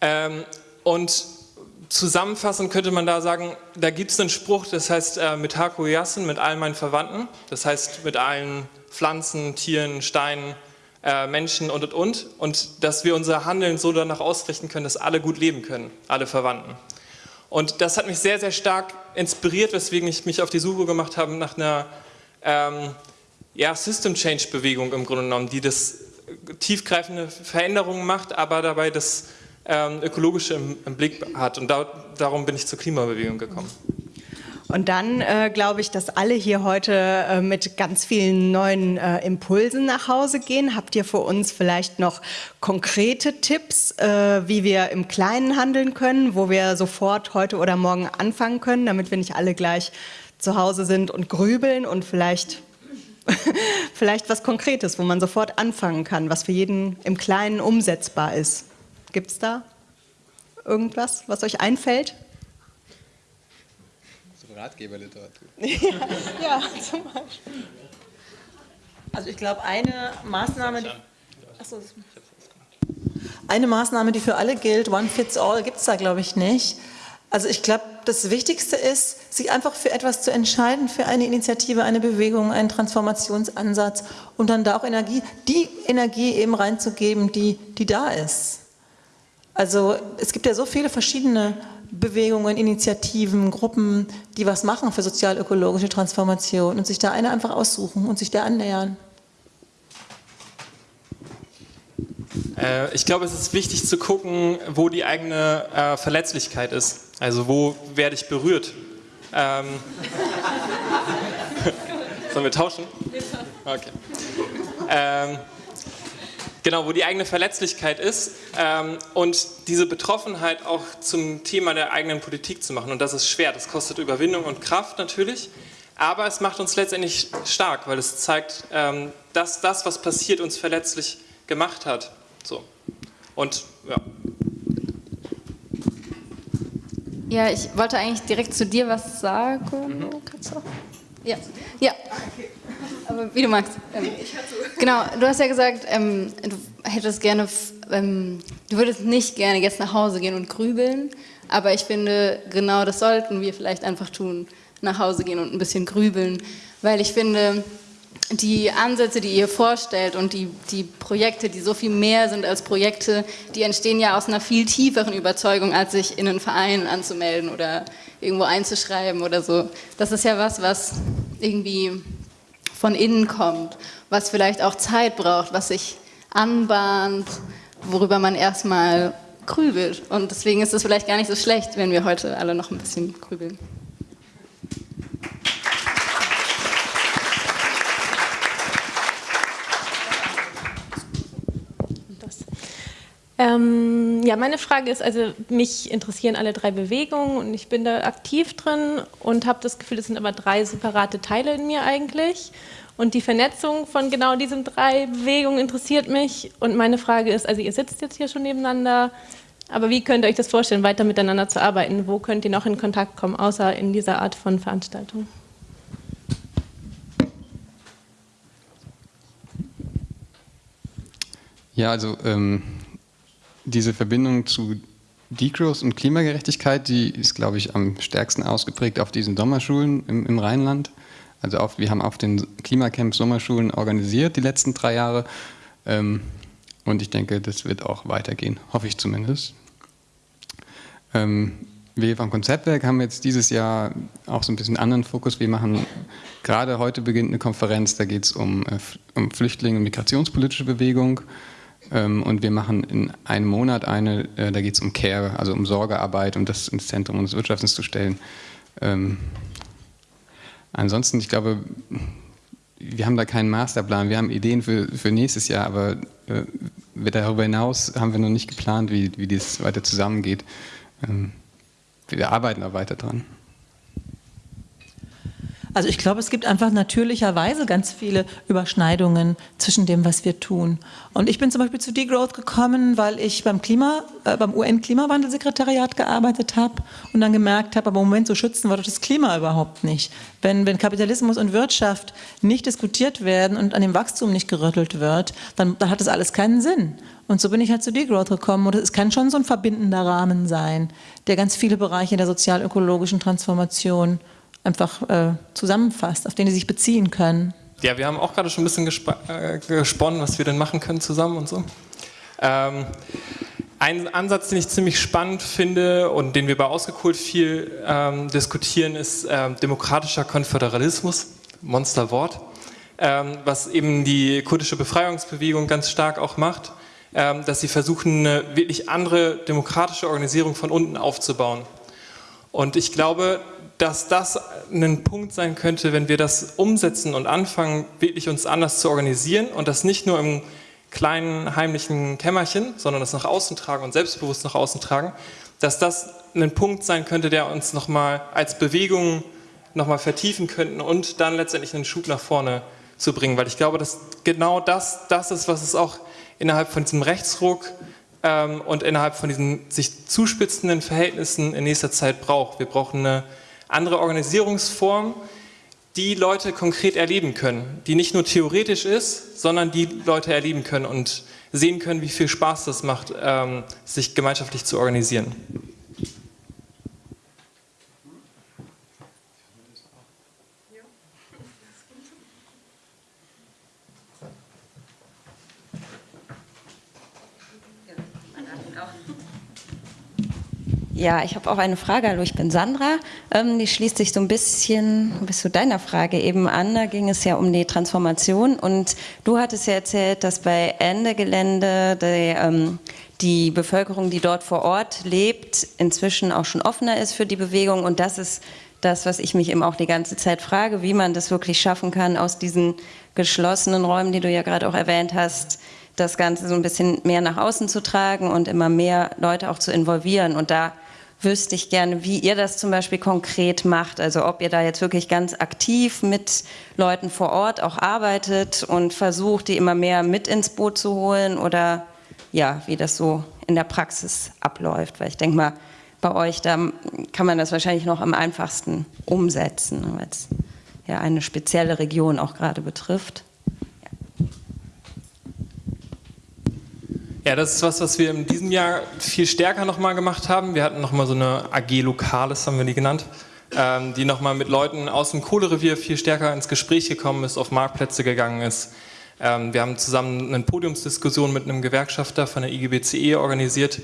Ähm, und zusammenfassend könnte man da sagen, da gibt es einen Spruch, das heißt äh, mit Haku Yassen, mit allen meinen Verwandten, das heißt mit allen Pflanzen, Tieren, Steinen, äh, Menschen und und und und dass wir unser Handeln so danach ausrichten können, dass alle gut leben können, alle Verwandten. Und das hat mich sehr, sehr stark inspiriert, weswegen ich mich auf die Suche gemacht habe nach einer ähm, ja, System Change Bewegung im Grunde genommen, die das tiefgreifende Veränderungen macht, aber dabei das ähm, ökologische im, im, Blick hat. Und da, darum bin ich zur Klimabewegung gekommen. Und dann äh, glaube ich, dass alle hier heute äh, mit ganz vielen neuen äh, Impulsen nach Hause gehen. Habt ihr für uns vielleicht noch konkrete Tipps, äh, wie wir im Kleinen handeln können, wo wir sofort heute oder morgen anfangen können, damit wir nicht alle gleich zu Hause sind und grübeln und vielleicht, vielleicht was Konkretes, wo man sofort anfangen kann, was für jeden im Kleinen umsetzbar ist? Gibt es da irgendwas, was euch einfällt? So Ratgeberliteratur. ja, ja, zum Beispiel. Also ich glaube, eine Maßnahme, die, achso, eine Maßnahme, die für alle gilt, One Fits All, gibt es da glaube ich nicht. Also ich glaube, das Wichtigste ist, sich einfach für etwas zu entscheiden, für eine Initiative, eine Bewegung, einen Transformationsansatz und dann da auch Energie, die Energie eben reinzugeben, die, die da ist. Also es gibt ja so viele verschiedene Bewegungen, Initiativen, Gruppen, die was machen für sozial-ökologische Transformation und sich da eine einfach aussuchen und sich der annähern. Äh, ich glaube, es ist wichtig zu gucken, wo die eigene äh, Verletzlichkeit ist. Also wo werde ich berührt? Ähm Sollen wir tauschen? Okay. Ähm, genau, wo die eigene Verletzlichkeit ist ähm, und diese Betroffenheit auch zum Thema der eigenen Politik zu machen. Und das ist schwer, das kostet Überwindung und Kraft natürlich, aber es macht uns letztendlich stark, weil es zeigt, ähm, dass das, was passiert, uns verletzlich gemacht hat. So. Und ja. Ja, ich wollte eigentlich direkt zu dir was sagen. Mhm. Kannst du? Ja. ja. Aber wie du magst. Ähm, genau, du hast ja gesagt, ähm, du hättest gerne, ähm, du würdest nicht gerne jetzt nach Hause gehen und grübeln, aber ich finde, genau das sollten wir vielleicht einfach tun, nach Hause gehen und ein bisschen grübeln, weil ich finde, die Ansätze, die ihr vorstellt und die, die Projekte, die so viel mehr sind als Projekte, die entstehen ja aus einer viel tieferen Überzeugung, als sich in einen Verein anzumelden oder irgendwo einzuschreiben oder so. Das ist ja was, was irgendwie von innen kommt, was vielleicht auch Zeit braucht, was sich anbahnt, worüber man erstmal grübelt. Und deswegen ist es vielleicht gar nicht so schlecht, wenn wir heute alle noch ein bisschen grübeln. Ähm, ja, meine Frage ist, also mich interessieren alle drei Bewegungen und ich bin da aktiv drin und habe das Gefühl, es sind aber drei separate Teile in mir eigentlich. Und die Vernetzung von genau diesen drei Bewegungen interessiert mich. Und meine Frage ist, also ihr sitzt jetzt hier schon nebeneinander, aber wie könnt ihr euch das vorstellen, weiter miteinander zu arbeiten? Wo könnt ihr noch in Kontakt kommen, außer in dieser Art von Veranstaltung? Ja, also ähm, diese Verbindung zu Degrowth und Klimagerechtigkeit, die ist, glaube ich, am stärksten ausgeprägt auf diesen Sommerschulen im, im Rheinland. Also auf, wir haben auf den Klimacamps Sommerschulen organisiert die letzten drei Jahre. Ähm, und ich denke, das wird auch weitergehen, hoffe ich zumindest. Ähm, wir vom Konzeptwerk haben jetzt dieses Jahr auch so ein bisschen anderen Fokus. Wir machen, gerade heute beginnt eine Konferenz, da geht es um, äh, um Flüchtlinge und migrationspolitische Bewegung. Ähm, und wir machen in einem Monat eine, äh, da geht es um Care, also um Sorgearbeit, um das ins Zentrum unseres Wirtschaftens zu stellen. Ähm, ansonsten, ich glaube, wir haben da keinen Masterplan. Wir haben Ideen für, für nächstes Jahr, aber äh, darüber hinaus haben wir noch nicht geplant, wie, wie das weiter zusammengeht. Ähm, wir arbeiten da weiter dran. Also ich glaube, es gibt einfach natürlicherweise ganz viele Überschneidungen zwischen dem, was wir tun. Und ich bin zum Beispiel zu Degrowth gekommen, weil ich beim Klima, äh, beim UN-Klimawandelsekretariat gearbeitet habe und dann gemerkt habe, aber im Moment so schützen wir doch das Klima überhaupt nicht. Wenn, wenn Kapitalismus und Wirtschaft nicht diskutiert werden und an dem Wachstum nicht gerüttelt wird, dann, dann hat das alles keinen Sinn. Und so bin ich halt zu Degrowth gekommen. Und es kann schon so ein verbindender Rahmen sein, der ganz viele Bereiche der sozial-ökologischen Transformation einfach äh, zusammenfasst, auf den sie sich beziehen können. Ja, wir haben auch gerade schon ein bisschen gesp äh, gesponnen, was wir denn machen können zusammen und so. Ähm, ein Ansatz, den ich ziemlich spannend finde und den wir bei Ausgekohlt viel ähm, diskutieren, ist ähm, demokratischer Konföderalismus, Monsterwort, ähm, was eben die kurdische Befreiungsbewegung ganz stark auch macht, ähm, dass sie versuchen, eine wirklich andere demokratische Organisierung von unten aufzubauen. Und ich glaube, dass das ein Punkt sein könnte, wenn wir das umsetzen und anfangen, wirklich uns anders zu organisieren und das nicht nur im kleinen heimlichen Kämmerchen, sondern das nach außen tragen und selbstbewusst nach außen tragen, dass das ein Punkt sein könnte, der uns nochmal als Bewegung nochmal vertiefen könnten und dann letztendlich einen Schub nach vorne zu bringen, weil ich glaube, dass genau das, das ist, was es auch innerhalb von diesem Rechtsruck ähm, und innerhalb von diesen sich zuspitzenden Verhältnissen in nächster Zeit braucht. Wir brauchen eine andere Organisierungsform, die Leute konkret erleben können, die nicht nur theoretisch ist, sondern die Leute erleben können und sehen können, wie viel Spaß das macht, ähm, sich gemeinschaftlich zu organisieren. Ja, ich habe auch eine Frage. Hallo, ich bin Sandra. Ähm, die schließt sich so ein bisschen bis zu deiner Frage eben an. Da ging es ja um die Transformation und du hattest ja erzählt, dass bei Ende Gelände die, ähm, die Bevölkerung, die dort vor Ort lebt, inzwischen auch schon offener ist für die Bewegung und dass es das, was ich mich eben auch die ganze Zeit frage, wie man das wirklich schaffen kann, aus diesen geschlossenen Räumen, die du ja gerade auch erwähnt hast, das Ganze so ein bisschen mehr nach außen zu tragen und immer mehr Leute auch zu involvieren. Und da wüsste ich gerne, wie ihr das zum Beispiel konkret macht. Also ob ihr da jetzt wirklich ganz aktiv mit Leuten vor Ort auch arbeitet und versucht, die immer mehr mit ins Boot zu holen oder ja, wie das so in der Praxis abläuft. Weil ich denke mal, bei euch, da kann man das wahrscheinlich noch am einfachsten umsetzen, weil es ja eine spezielle Region auch gerade betrifft. Ja, das ist was, was wir in diesem Jahr viel stärker nochmal gemacht haben. Wir hatten nochmal so eine AG Lokales, haben wir die genannt, ähm, die nochmal mit Leuten aus dem Kohlerevier viel stärker ins Gespräch gekommen ist, auf Marktplätze gegangen ist. Ähm, wir haben zusammen eine Podiumsdiskussion mit einem Gewerkschafter von der IGBCE organisiert.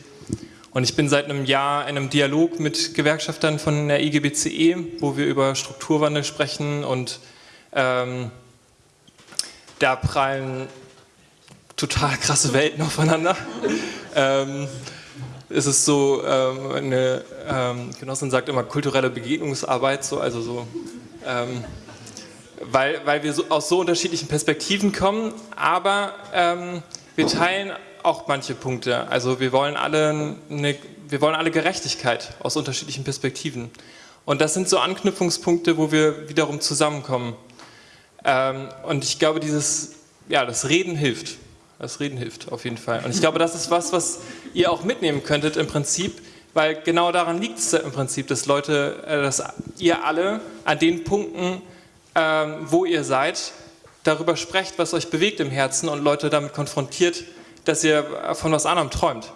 Und ich bin seit einem Jahr in einem Dialog mit Gewerkschaftern von der IGBCE, wo wir über Strukturwandel sprechen und ähm, da prallen total krasse Welten aufeinander. ähm, es ist so, ähm, eine ähm, Genossin sagt immer kulturelle Begegnungsarbeit, so, also so, ähm, weil, weil wir so, aus so unterschiedlichen Perspektiven kommen, aber ähm, wir teilen auch manche Punkte. Also wir wollen alle, eine, wir wollen alle Gerechtigkeit aus unterschiedlichen Perspektiven. Und das sind so Anknüpfungspunkte, wo wir wiederum zusammenkommen. Ähm, und ich glaube, dieses, ja, das Reden hilft. Das Reden hilft auf jeden Fall. Und ich glaube, das ist was, was ihr auch mitnehmen könntet im Prinzip, weil genau daran liegt es im Prinzip, dass Leute, äh, dass ihr alle an den Punkten, ähm, wo ihr seid, darüber sprecht, was euch bewegt im Herzen und Leute damit konfrontiert, dass ihr von was anderem träumt.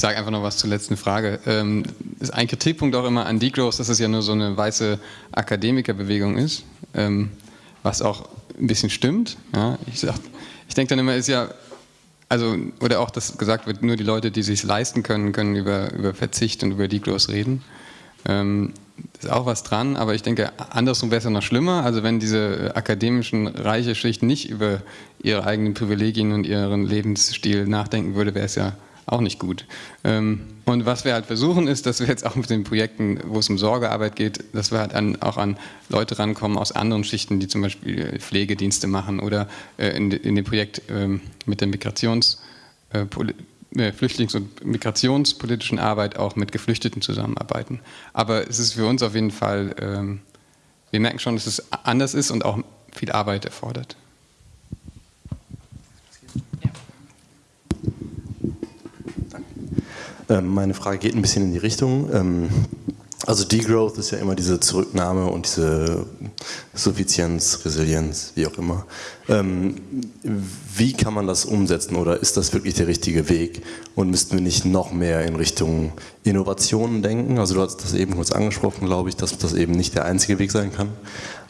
Ich sage einfach noch was zur letzten Frage. Ähm, ist ein Kritikpunkt auch immer an Degrowth, dass es ja nur so eine weiße Akademikerbewegung ist, ähm, was auch ein bisschen stimmt. Ja, ich, ich denke dann immer, ist ja, also, oder auch, dass gesagt wird, nur die Leute, die sich leisten können, können über, über Verzicht und über Degrowth reden. Ähm, ist auch was dran, aber ich denke, andersrum wäre es ja noch schlimmer. Also wenn diese akademischen reiche Schicht nicht über ihre eigenen Privilegien und ihren Lebensstil nachdenken würde, wäre es ja auch nicht gut. Ähm, und was wir halt versuchen ist, dass wir jetzt auch mit den Projekten, wo es um Sorgearbeit geht, dass wir halt an, auch an Leute rankommen aus anderen Schichten, die zum Beispiel Pflegedienste machen oder äh, in, in dem Projekt ähm, mit der Migrations, äh, äh, Flüchtlings- und migrationspolitischen Arbeit auch mit Geflüchteten zusammenarbeiten. Aber es ist für uns auf jeden Fall, ähm, wir merken schon, dass es anders ist und auch viel Arbeit erfordert. Meine Frage geht ein bisschen in die Richtung. Ähm, also Degrowth ist ja immer diese Zurücknahme und diese Suffizienz, Resilienz, wie auch immer. Ähm, wie kann man das umsetzen oder ist das wirklich der richtige Weg? Und müssten wir nicht noch mehr in Richtung Innovationen denken? Also du hast das eben kurz angesprochen, glaube ich, dass das eben nicht der einzige Weg sein kann.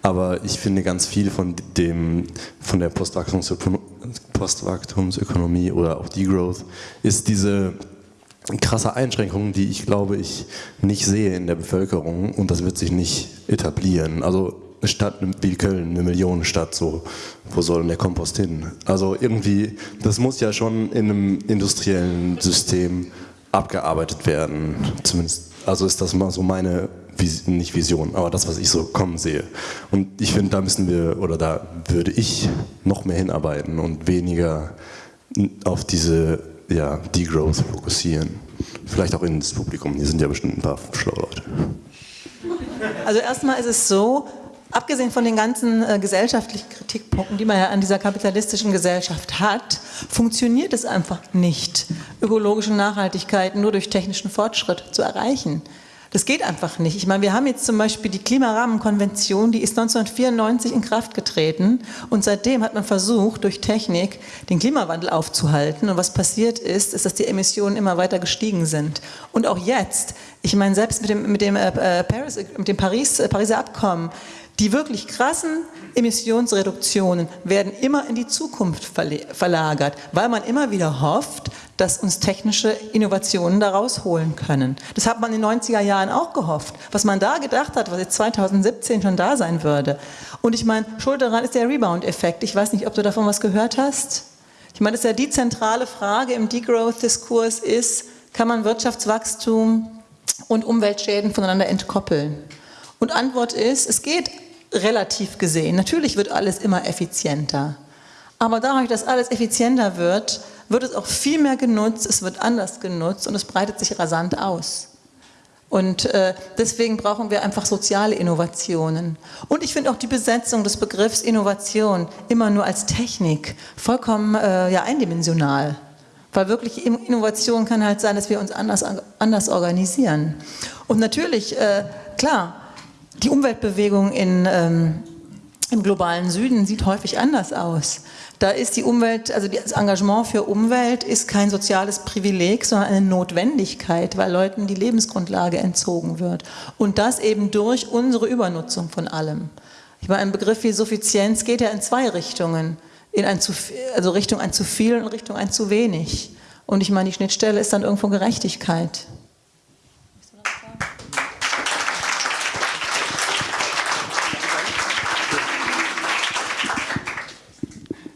Aber ich finde ganz viel von dem, von der Postwachstumsökonomie oder auch Degrowth ist diese krasse Einschränkungen, die ich glaube ich nicht sehe in der Bevölkerung und das wird sich nicht etablieren. Also eine Stadt wie Köln, eine Millionenstadt, so, wo soll denn der Kompost hin? Also irgendwie, das muss ja schon in einem industriellen System abgearbeitet werden. Zumindest, also ist das mal so meine, nicht Vision, aber das, was ich so kommen sehe. Und ich finde, da müssen wir, oder da würde ich noch mehr hinarbeiten und weniger auf diese ja, Degrowth fokussieren. Vielleicht auch ins Publikum, hier sind ja bestimmt ein paar schlaue Leute. Also erstmal ist es so, abgesehen von den ganzen äh, gesellschaftlichen Kritikpunkten, die man ja an dieser kapitalistischen Gesellschaft hat, funktioniert es einfach nicht, ökologische Nachhaltigkeit nur durch technischen Fortschritt zu erreichen. Das geht einfach nicht. Ich meine, wir haben jetzt zum Beispiel die Klimarahmenkonvention, die ist 1994 in Kraft getreten und seitdem hat man versucht, durch Technik den Klimawandel aufzuhalten. Und was passiert ist, ist, dass die Emissionen immer weiter gestiegen sind. Und auch jetzt, ich meine, selbst mit dem, mit dem, äh, Paris, mit dem Paris, äh, Pariser Abkommen, Die wirklich krassen Emissionsreduktionen werden immer in die Zukunft verlagert, weil man immer wieder hofft, dass uns technische Innovationen da rausholen können. Das hat man in den 90er Jahren auch gehofft. Was man da gedacht hat, was jetzt 2017 schon da sein würde. Und ich meine, schuld daran ist der Rebound-Effekt. Ich weiß nicht, ob du davon was gehört hast. Ich meine, das ist ja die zentrale Frage im Degrowth-Diskurs ist, kann man Wirtschaftswachstum und Umweltschäden voneinander entkoppeln? Und Antwort ist, es geht relativ gesehen. Natürlich wird alles immer effizienter. Aber dadurch, dass alles effizienter wird, wird es auch viel mehr genutzt, es wird anders genutzt und es breitet sich rasant aus. Und äh, deswegen brauchen wir einfach soziale Innovationen. Und ich finde auch die Besetzung des Begriffs Innovation immer nur als Technik vollkommen äh, ja, eindimensional. Weil wirklich Innovation kann halt sein, dass wir uns anders, anders organisieren. Und natürlich, äh, klar, die Umweltbewegung in, ähm, im globalen Süden sieht häufig anders aus. Da ist die Umwelt, also das Engagement für Umwelt ist kein soziales Privileg, sondern eine Notwendigkeit, weil Leuten die Lebensgrundlage entzogen wird. Und das eben durch unsere Übernutzung von allem. Ich meine, ein Begriff wie Suffizienz geht ja in zwei Richtungen. In ein zu, also Richtung ein zu viel und Richtung ein zu wenig. Und ich meine, die Schnittstelle ist dann irgendwo Gerechtigkeit.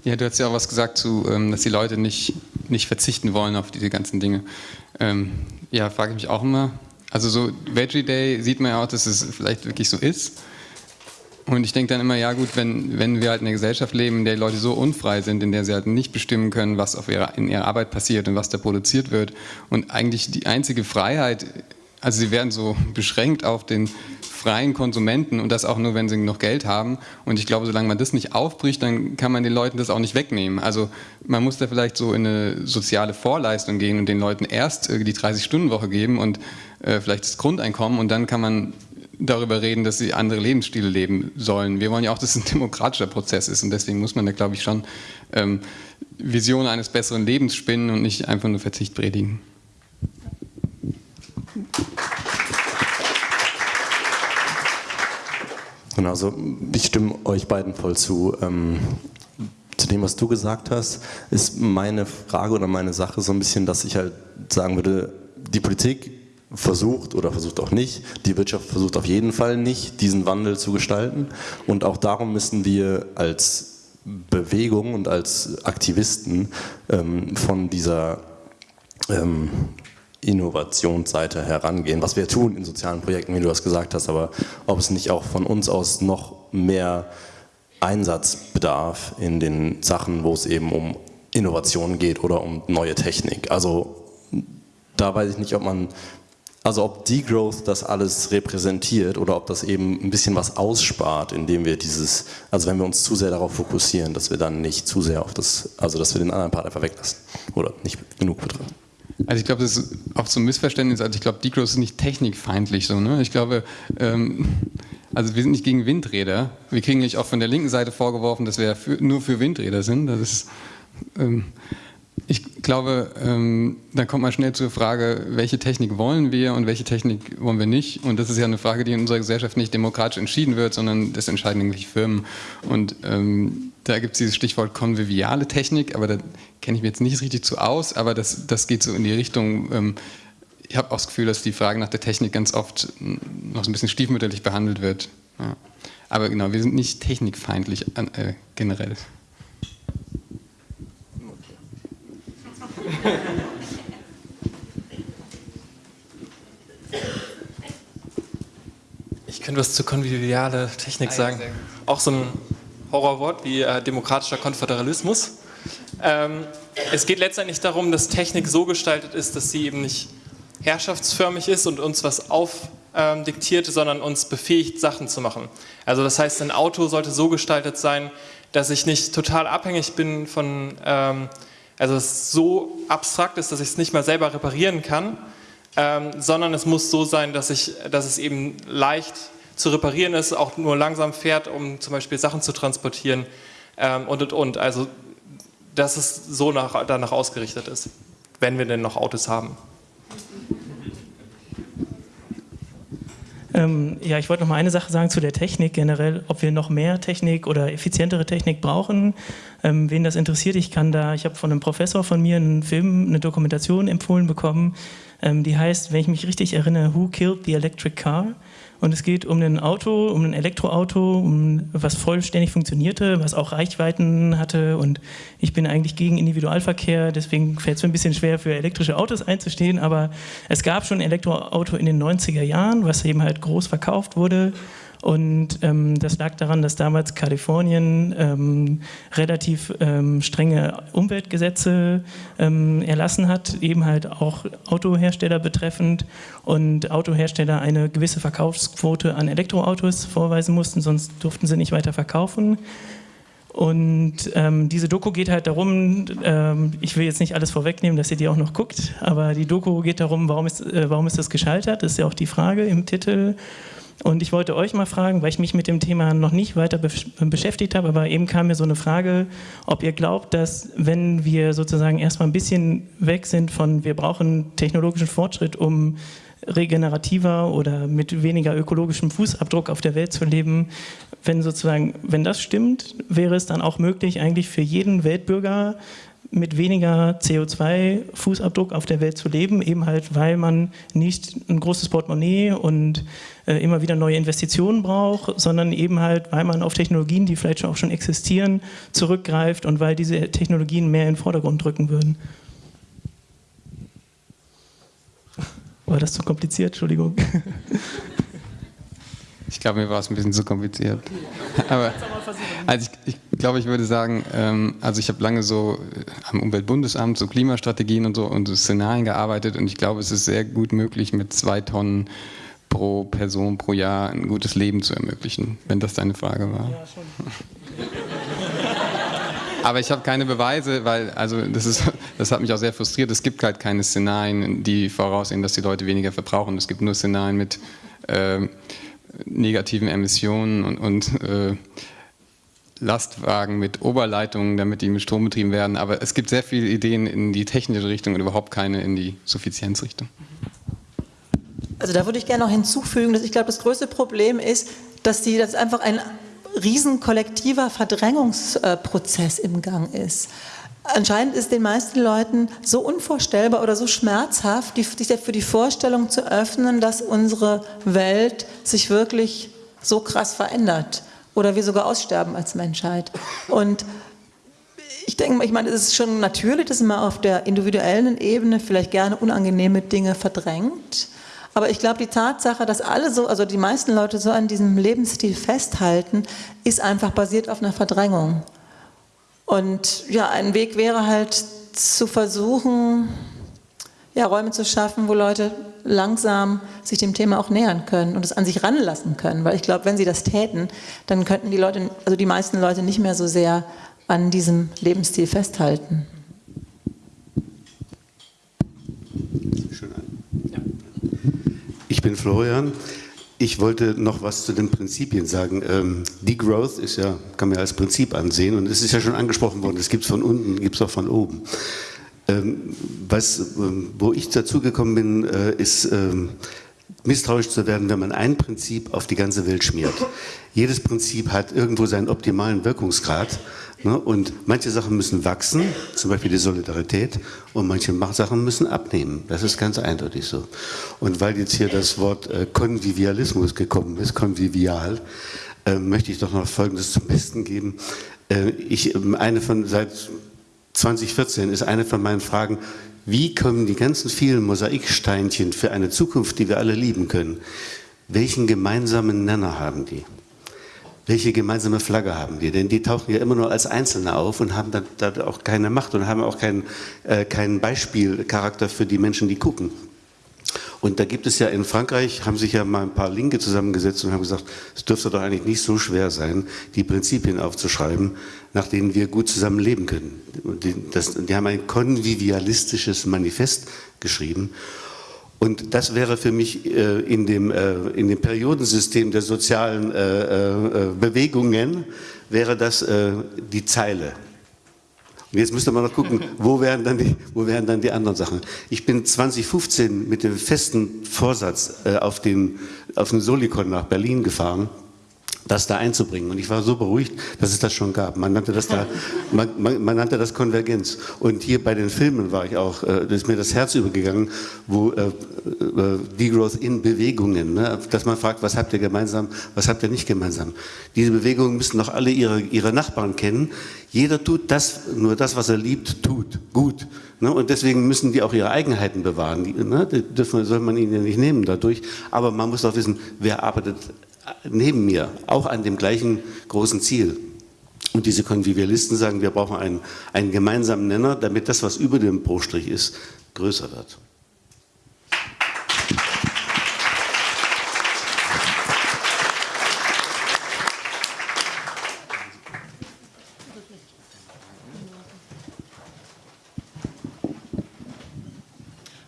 Ja, du hast ja auch was gesagt zu, ähm, dass die Leute nicht, nicht verzichten wollen auf diese ganzen Dinge. Ähm, ja, frage ich mich auch immer. Also so Veggie Day sieht man ja auch, dass es vielleicht wirklich so ist. Und ich denke dann immer, ja gut, wenn, wenn wir halt in einer Gesellschaft leben, in der Leute so unfrei sind, in der sie halt nicht bestimmen können, was auf ihrer, in ihrer Arbeit passiert und was da produziert wird. Und eigentlich die einzige Freiheit, also sie werden so beschränkt auf den freien Konsumenten und das auch nur, wenn sie noch Geld haben. Und ich glaube, solange man das nicht aufbricht, dann kann man den Leuten das auch nicht wegnehmen. Also man muss da vielleicht so in eine soziale Vorleistung gehen und den Leuten erst die 30-Stunden-Woche geben und äh, vielleicht das Grundeinkommen und dann kann man darüber reden, dass sie andere Lebensstile leben sollen. Wir wollen ja auch, dass es ein demokratischer Prozess ist und deswegen muss man da, glaube ich, schon ähm, Visionen eines besseren Lebens spinnen und nicht einfach nur Verzicht predigen. Genau, also ich stimme euch beiden voll zu. Ähm, zu dem, was du gesagt hast, ist meine Frage oder meine Sache so ein bisschen, dass ich halt sagen würde, die Politik versucht oder versucht auch nicht, die Wirtschaft versucht auf jeden Fall nicht, diesen Wandel zu gestalten. Und auch darum müssen wir als Bewegung und als Aktivisten ähm, von dieser ähm, Innovationsseite herangehen, was wir tun in sozialen Projekten, wie du das gesagt hast, aber ob es nicht auch von uns aus noch mehr Einsatz bedarf in den Sachen, wo es eben um Innovation geht oder um neue Technik. Also da weiß ich nicht, ob man, also ob Degrowth das alles repräsentiert oder ob das eben ein bisschen was ausspart, indem wir dieses, also wenn wir uns zu sehr darauf fokussieren, dass wir dann nicht zu sehr auf das, also dass wir den anderen Part einfach weglassen oder nicht genug betrachten. Also ich glaube, das ist auch so ein Missverständnis. Also ich glaube, Degrowth ist nicht technikfeindlich so. Ne? Ich glaube, ähm, also wir sind nicht gegen Windräder. Wir kriegen nicht auch von der linken Seite vorgeworfen, dass wir für, nur für Windräder sind. Das ist, ähm, ich glaube, ähm, dann kommt man schnell zur Frage, welche Technik wollen wir und welche Technik wollen wir nicht. Und das ist ja eine Frage, die in unserer Gesellschaft nicht demokratisch entschieden wird, sondern das entscheiden eigentlich Firmen. Und ähm, da gibt es dieses Stichwort konviviale Technik, aber da kenne ich mich jetzt nicht richtig zu aus, aber das, das geht so in die Richtung, ähm, ich habe auch das Gefühl, dass die Frage nach der Technik ganz oft noch so ein bisschen stiefmütterlich behandelt wird. Ja. Aber genau, wir sind nicht technikfeindlich äh, generell. Ich könnte was zu konviviale Technik sagen. Auch so ein Horrorwort wie äh, demokratischer Konföderalismus. Ähm, es geht letztendlich darum, dass Technik so gestaltet ist, dass sie eben nicht herrschaftsförmig ist und uns was aufdiktiert, ähm, sondern uns befähigt, Sachen zu machen. Also das heißt, ein Auto sollte so gestaltet sein, dass ich nicht total abhängig bin von, ähm, also es so abstrakt ist, dass ich es nicht mal selber reparieren kann, ähm, sondern es muss so sein, dass, ich, dass es eben leicht zu reparieren ist, auch nur langsam fährt, um zum Beispiel Sachen zu transportieren ähm, und und und. Also dass es so nach, danach ausgerichtet ist, wenn wir denn noch Autos haben. Ähm, ja, ich wollte noch mal eine Sache sagen zu der Technik generell, ob wir noch mehr Technik oder effizientere Technik brauchen. Ähm, wen das interessiert, ich kann da, ich habe von einem Professor von mir einen Film, eine Dokumentation empfohlen bekommen, ähm, die heißt, wenn ich mich richtig erinnere, Who Killed the Electric Car? Und es geht um ein Auto, um ein Elektroauto, um was vollständig funktionierte, was auch Reichweiten hatte. Und ich bin eigentlich gegen Individualverkehr, deswegen fällt es mir ein bisschen schwer, für elektrische Autos einzustehen. Aber es gab schon ein Elektroauto in den 90er Jahren, was eben halt groß verkauft wurde. Und ähm, das lag daran, dass damals Kalifornien ähm, relativ ähm, strenge Umweltgesetze ähm, erlassen hat, eben halt auch Autohersteller betreffend und Autohersteller eine gewisse Verkaufsquote an Elektroautos vorweisen mussten, sonst durften sie nicht weiter verkaufen. Und ähm, diese Doku geht halt darum, ähm, ich will jetzt nicht alles vorwegnehmen, dass ihr die auch noch guckt, aber die Doku geht darum, warum ist, äh, warum ist das gescheitert, das ist ja auch die Frage im Titel. Und ich wollte euch mal fragen, weil ich mich mit dem Thema noch nicht weiter beschäftigt habe, aber eben kam mir so eine Frage, ob ihr glaubt, dass wenn wir sozusagen erstmal ein bisschen weg sind von, wir brauchen technologischen Fortschritt, um regenerativer oder mit weniger ökologischem Fußabdruck auf der Welt zu leben, wenn sozusagen, wenn das stimmt, wäre es dann auch möglich, eigentlich für jeden Weltbürger mit weniger CO2-Fußabdruck auf der Welt zu leben, eben halt, weil man nicht ein großes Portemonnaie und äh, immer wieder neue Investitionen braucht, sondern eben halt, weil man auf Technologien, die vielleicht auch schon existieren, zurückgreift und weil diese Technologien mehr in den Vordergrund drücken würden. War das zu kompliziert? Entschuldigung. Ich glaube, mir war es ein bisschen zu kompliziert. Aber also ich, ich glaube, ich würde sagen, ähm, also ich habe lange so äh, am Umweltbundesamt so Klimastrategien und so und so Szenarien gearbeitet und ich glaube, es ist sehr gut möglich, mit zwei Tonnen pro Person pro Jahr ein gutes Leben zu ermöglichen, wenn das deine Frage war. Ja, schon. Aber ich habe keine Beweise, weil also das, ist, das hat mich auch sehr frustriert. Es gibt halt keine Szenarien, die voraussehen, dass die Leute weniger verbrauchen. Es gibt nur Szenarien mit äh, negativen Emissionen und, und äh, Lastwagen mit Oberleitungen, damit die mit Strom betrieben werden. Aber es gibt sehr viele Ideen in die technische Richtung und überhaupt keine in die Suffizienzrichtung. Also da würde ich gerne noch hinzufügen, dass ich glaube, das größte Problem ist, dass die, dass einfach ein riesen kollektiver Verdrängungsprozess im Gang ist. Anscheinend ist den meisten Leuten so unvorstellbar oder so schmerzhaft, sich für die Vorstellung zu öffnen, dass unsere Welt sich wirklich so krass verändert oder wir sogar aussterben als Menschheit. Und ich denke, ich meine, es ist schon natürlich, dass man auf der individuellen Ebene vielleicht gerne unangenehme Dinge verdrängt. Aber ich glaube, die Tatsache, dass alle so, also die meisten Leute so an diesem Lebensstil festhalten, ist einfach basiert auf einer Verdrängung. Und ja, ein Weg wäre halt zu versuchen, ja, Räume zu schaffen, wo Leute langsam sich dem Thema auch nähern können und es an sich ranlassen können. Weil ich glaube, wenn sie das täten, dann könnten die Leute, also die meisten Leute nicht mehr so sehr an diesem Lebensstil festhalten. Ich bin Florian. Ich wollte noch was zu den Prinzipien sagen. Ähm, Degrowth ist ja, kann man ja als Prinzip ansehen und es ist ja schon angesprochen worden, es gibt es von unten, gibt es auch von oben. Ähm, was, ähm, wo ich dazu gekommen bin, äh, ist ähm, misstrauisch zu werden, wenn man ein Prinzip auf die ganze Welt schmiert. Jedes Prinzip hat irgendwo seinen optimalen Wirkungsgrad Ne? Und manche Sachen müssen wachsen, zum Beispiel die Solidarität, und manche Sachen müssen abnehmen. Das ist ganz eindeutig so. Und weil jetzt hier das Wort äh, Konvivialismus gekommen ist, konvivial, äh, möchte ich doch noch Folgendes zum Besten geben. Äh, ich, eine von, seit 2014 ist eine von meinen Fragen, wie kommen die ganzen vielen Mosaiksteinchen für eine Zukunft, die wir alle lieben können, welchen gemeinsamen Nenner haben die? welche gemeinsame Flagge haben wir? Denn die tauchen ja immer nur als Einzelne auf und haben dann auch keine Macht und haben auch keinen, äh, keinen Beispielcharakter für die Menschen, die gucken. Und da gibt es ja in Frankreich, haben sich ja mal ein paar Linke zusammengesetzt und haben gesagt, es dürfte doch eigentlich nicht so schwer sein, die Prinzipien aufzuschreiben, nach denen wir gut zusammen leben können. Die, das, die haben ein konvivialistisches Manifest geschrieben und das wäre für mich äh, in, dem, äh, in dem Periodensystem der sozialen äh, äh Bewegungen, wäre das äh, die Zeile. Jetzt müsste man noch gucken, wo wären, dann die, wo wären dann die anderen Sachen. Ich bin 2015 mit dem festen Vorsatz äh, auf, den, auf den Solikon nach Berlin gefahren das da einzubringen. Und ich war so beruhigt, dass es das schon gab. Man nannte das da, man, man, man nannte das Konvergenz. Und hier bei den Filmen war ich auch, äh, da ist mir das Herz übergegangen, wo äh, äh, Degrowth in Bewegungen, ne? dass man fragt, was habt ihr gemeinsam, was habt ihr nicht gemeinsam. Diese Bewegungen müssen doch alle ihre, ihre Nachbarn kennen. Jeder tut das, nur das, was er liebt, tut gut. Ne? Und deswegen müssen die auch ihre Eigenheiten bewahren. Die, ne? die dürfen, soll man ihnen ja nicht nehmen dadurch. Aber man muss auch wissen, wer arbeitet neben mir, auch an dem gleichen großen Ziel. Und diese Konvivialisten sagen, wir brauchen einen, einen gemeinsamen Nenner, damit das, was über dem Bruchstrich ist, größer wird.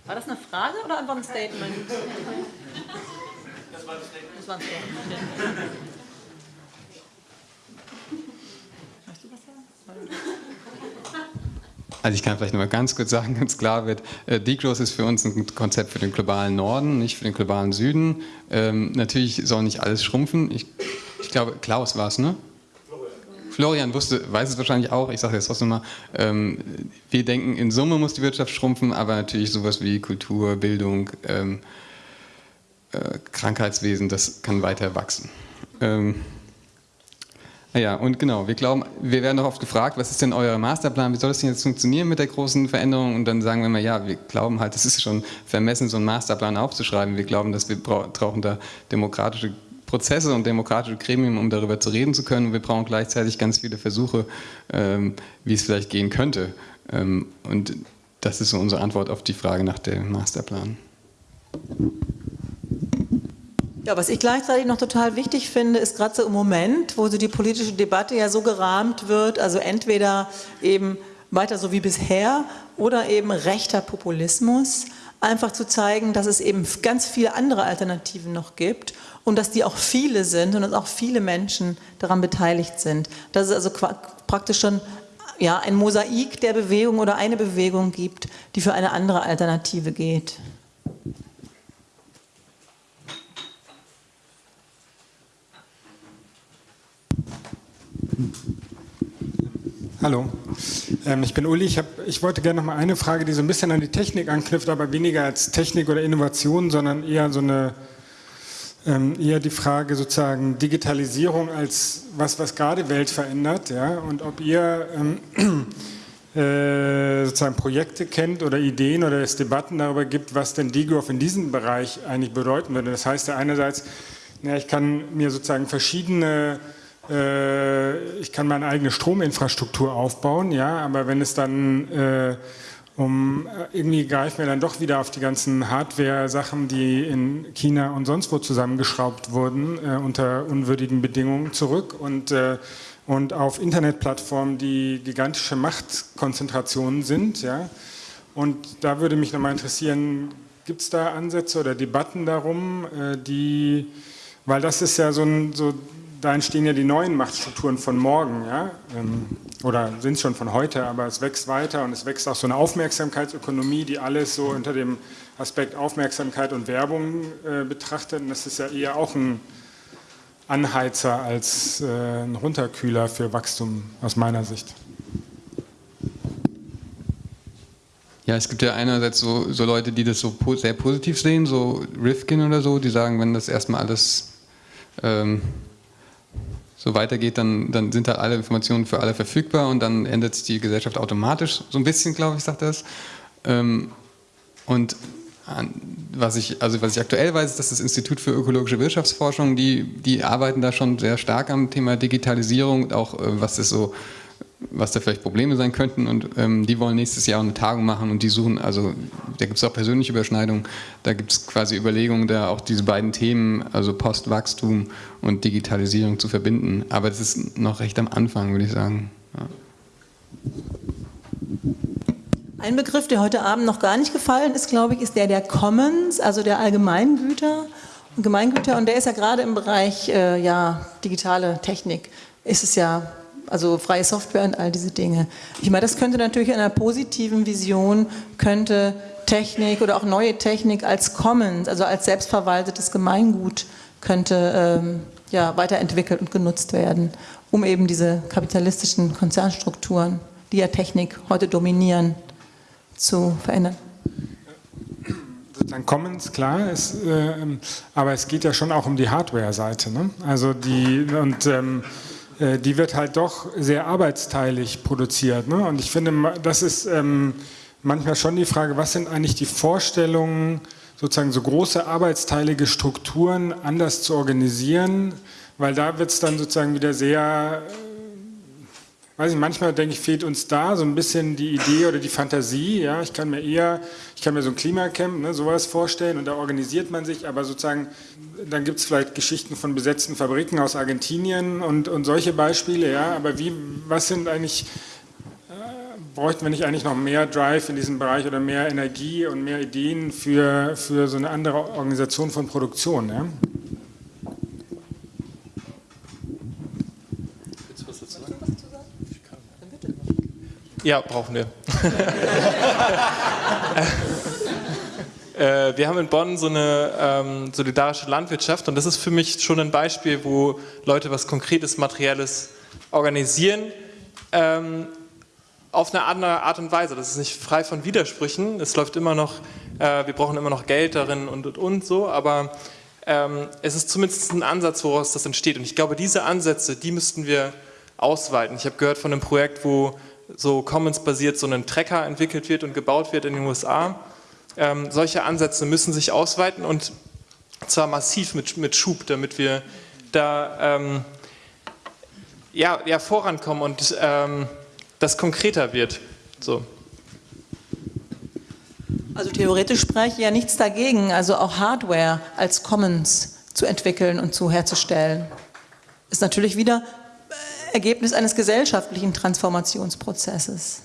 War das eine Frage oder einfach ein Statement? Das war ein Statement. Das war ein Statement. Also ich kann vielleicht noch mal ganz kurz sagen, ganz klar wird, äh, Degrowth ist für uns ein Konzept für den globalen Norden, nicht für den globalen Süden. Ähm, natürlich soll nicht alles schrumpfen. Ich, ich glaube, Klaus war es, ne? Florian wusste, weiß es wahrscheinlich auch, ich sage jetzt trotzdem mal, ähm, wir denken, in Summe muss die Wirtschaft schrumpfen, aber natürlich sowas wie Kultur, Bildung, ähm, äh, Krankheitswesen, das kann weiter wachsen. Ähm, ja, und genau, wir glauben, wir werden auch oft gefragt, was ist denn euer Masterplan, wie soll das denn jetzt funktionieren mit der großen Veränderung? Und dann sagen wir immer, ja, wir glauben halt, es ist schon vermessen, so einen Masterplan aufzuschreiben. Wir glauben, dass wir brauchen da demokratische Prozesse und demokratische Gremien, um darüber zu reden zu können. Und wir brauchen gleichzeitig ganz viele Versuche, ähm, wie es vielleicht gehen könnte. Ähm, und das ist so unsere Antwort auf die Frage nach dem Masterplan. Ja, was ich gleichzeitig noch total wichtig finde, ist gerade so im Moment, wo so die politische Debatte ja so gerahmt wird, also entweder eben weiter so wie bisher oder eben rechter Populismus, einfach zu zeigen, dass es eben ganz viele andere Alternativen noch gibt und dass die auch viele sind und dass auch viele Menschen daran beteiligt sind. Dass es also praktisch schon ja, ein Mosaik der Bewegung oder eine Bewegung gibt, die für eine andere Alternative geht. Hallo, ähm, ich bin Uli. Ich, hab, ich wollte gerne noch mal eine Frage, die so ein bisschen an die Technik anknüpft, aber weniger als Technik oder Innovation, sondern eher so eine ähm, eher die Frage sozusagen Digitalisierung als was, was gerade Welt verändert, ja, und ob ihr ähm, äh, sozusagen Projekte kennt oder Ideen oder es Debatten darüber gibt, was denn Degrowth in diesem Bereich eigentlich bedeuten würde. Das heißt ja einerseits, na, ich kann mir sozusagen verschiedene äh, ich kann meine eigene Strominfrastruktur aufbauen, ja, aber wenn es dann äh, um, äh, irgendwie greifen wir dann doch wieder auf die ganzen Hardware-Sachen, die in China und sonst wo zusammengeschraubt wurden, äh, unter unwürdigen Bedingungen zurück und, äh, und auf Internetplattformen, die gigantische Machtkonzentrationen sind. Ja. Und da würde mich nochmal interessieren, gibt es da Ansätze oder Debatten darum, äh, die, weil das ist ja so ein, so da entstehen ja die neuen Machtstrukturen von morgen, ja? Ähm, oder sind es schon von heute, aber es wächst weiter und es wächst auch so eine Aufmerksamkeitsökonomie, die alles so unter dem Aspekt Aufmerksamkeit und Werbung äh, betrachtet. Und das ist ja eher auch ein Anheizer als äh, ein Runterkühler für Wachstum aus meiner Sicht. Ja, es gibt ja einerseits so, so Leute, die das so sehr positiv sehen, so Rifkin oder so, die sagen, wenn das erstmal alles ähm, so weitergeht, dann, dann sind da alle Informationen für alle verfügbar und dann ändert sich die Gesellschaft automatisch, so ein bisschen, glaube ich, sagt das. Ähm, und was ich, also was ich aktuell weiß, ist, dass das Institut für ökologische Wirtschaftsforschung, die, die arbeiten da schon sehr stark am Thema Digitalisierung, auch äh, was das so was da vielleicht Probleme sein könnten und ähm, die wollen nächstes Jahr eine Tagung machen und die suchen, also da gibt es auch persönliche Überschneidungen, da gibt es quasi Überlegungen, da auch diese beiden Themen, also Postwachstum und Digitalisierung zu verbinden, aber das ist noch recht am Anfang, würde ich sagen. Ja. Ein Begriff, der heute Abend noch gar nicht gefallen ist, glaube ich, ist der der Commons, also der Allgemeingüter. Gemeingüter und der ist ja gerade im Bereich äh, ja, digitale Technik, ist es ja also freie Software und all diese Dinge. Ich meine, das könnte natürlich in einer positiven Vision, könnte Technik oder auch neue Technik als Commons, also als selbstverwaltetes Gemeingut, könnte ähm, ja, weiterentwickelt und genutzt werden, um eben diese kapitalistischen Konzernstrukturen, die ja Technik heute dominieren, zu verändern sozusagen Commons, klar, ist, äh, aber es geht ja schon auch um die Hardware-Seite. Ne? Also die, und ähm, äh, die wird halt doch sehr arbeitsteilig produziert. Ne? Und ich finde, das ist ähm, manchmal schon die Frage, was sind eigentlich die Vorstellungen, sozusagen so große arbeitsteilige Strukturen anders zu organisieren, weil da wird es dann sozusagen wieder sehr weiß ich, manchmal denke ich, fehlt uns da so ein bisschen die Idee oder die Fantasie. Ja, ich kann mir eher, ich kann mir so ein Klimacamp, ne, sowas vorstellen und da organisiert man sich, aber sozusagen, dann gibt es vielleicht Geschichten von besetzten Fabriken aus Argentinien und, und solche Beispiele, ja, aber wie, was sind eigentlich, äh, bräuchten wir nicht eigentlich noch mehr Drive in diesem Bereich oder mehr Energie und mehr Ideen für, für so eine andere Organisation von Produktion, ja? Ja, brauchen wir. äh, wir haben in Bonn so eine ähm, solidarische Landwirtschaft und das ist für mich schon ein Beispiel, wo Leute was Konkretes, Materielles organisieren. Ähm, auf eine andere Art und Weise. Das ist nicht frei von Widersprüchen. Es läuft immer noch, äh, wir brauchen immer noch Geld darin und und und so, aber ähm, es ist zumindest ein Ansatz, woraus das entsteht. Und ich glaube, diese Ansätze, die müssten wir ausweiten. Ich habe gehört von einem Projekt, wo so Commons-basiert so ein Trecker entwickelt wird und gebaut wird in den USA. Ähm, solche Ansätze müssen sich ausweiten und zwar massiv mit, mit Schub, damit wir da ähm, ja, ja, vorankommen und ähm, das konkreter wird. So. Also theoretisch spreche ich ja nichts dagegen, also auch Hardware als Commons zu entwickeln und zu herzustellen. Ist natürlich wieder Ergebnis eines gesellschaftlichen Transformationsprozesses.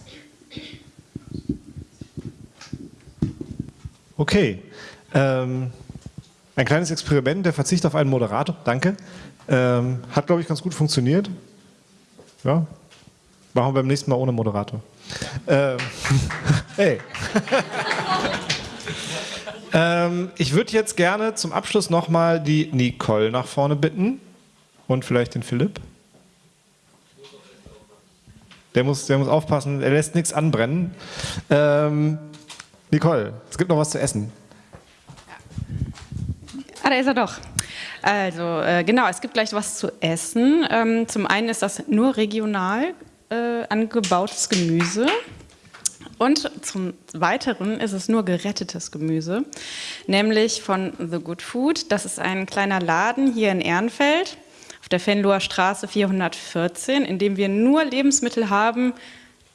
Okay. Ähm, ein kleines Experiment, der Verzicht auf einen Moderator, danke. Ähm, hat, glaube ich, ganz gut funktioniert. Ja, machen wir beim nächsten Mal ohne Moderator. Ähm, hey. ähm, ich würde jetzt gerne zum Abschluss nochmal die Nicole nach vorne bitten und vielleicht den Philipp. Der muss, der muss aufpassen, er lässt nichts anbrennen. Ähm, Nicole, es gibt noch was zu essen. Ah, da ist er doch. Also äh, genau, es gibt gleich was zu essen. Ähm, zum einen ist das nur regional äh, angebautes Gemüse. Und zum Weiteren ist es nur gerettetes Gemüse, nämlich von The Good Food. Das ist ein kleiner Laden hier in Ehrenfeld der Venloer Straße 414, in dem wir nur Lebensmittel haben,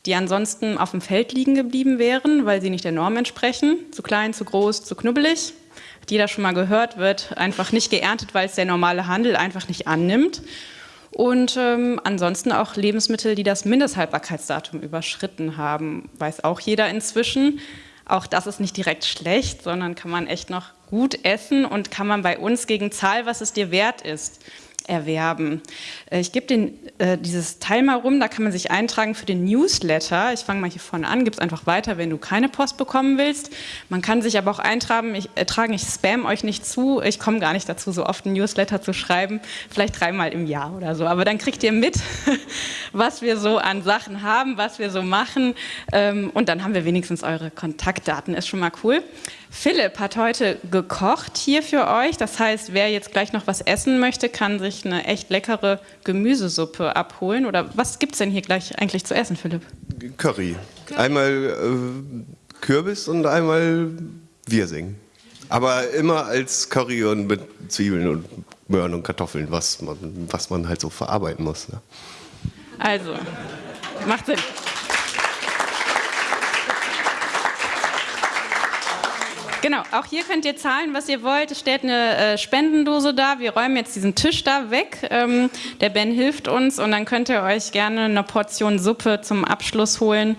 die ansonsten auf dem Feld liegen geblieben wären, weil sie nicht der Norm entsprechen. Zu klein, zu groß, zu knubbelig. Hat jeder schon mal gehört, wird einfach nicht geerntet, weil es der normale Handel einfach nicht annimmt. Und ähm, ansonsten auch Lebensmittel, die das Mindesthaltbarkeitsdatum überschritten haben, weiß auch jeder inzwischen. Auch das ist nicht direkt schlecht, sondern kann man echt noch gut essen und kann man bei uns gegen Zahl, was es dir wert ist erwerben. Äh, ich gebe äh, dieses Teil mal rum, da kann man sich eintragen für den Newsletter. Ich fange mal hier vorne an, gib es einfach weiter, wenn du keine Post bekommen willst. Man kann sich aber auch eintragen, ich, äh, tragen, ich spam euch nicht zu, ich komme gar nicht dazu, so oft einen Newsletter zu schreiben, vielleicht dreimal im Jahr oder so. Aber dann kriegt ihr mit, was wir so an Sachen haben, was wir so machen ähm, und dann haben wir wenigstens eure Kontaktdaten, ist schon mal cool. Philipp hat heute gekocht hier für euch. Das heißt, wer jetzt gleich noch was essen möchte, kann sich eine echt leckere Gemüsesuppe abholen. Oder was gibt es denn hier gleich eigentlich zu essen, Philipp? Curry. Einmal äh, Kürbis und einmal Wirsing. Aber immer als Curry und mit Zwiebeln und Möhren und Kartoffeln, was man, was man halt so verarbeiten muss. Ne? Also, macht Sinn. Genau, auch hier könnt ihr zahlen, was ihr wollt. Es steht eine äh, Spendendose da. Wir räumen jetzt diesen Tisch da weg. Ähm, der Ben hilft uns und dann könnt ihr euch gerne eine Portion Suppe zum Abschluss holen.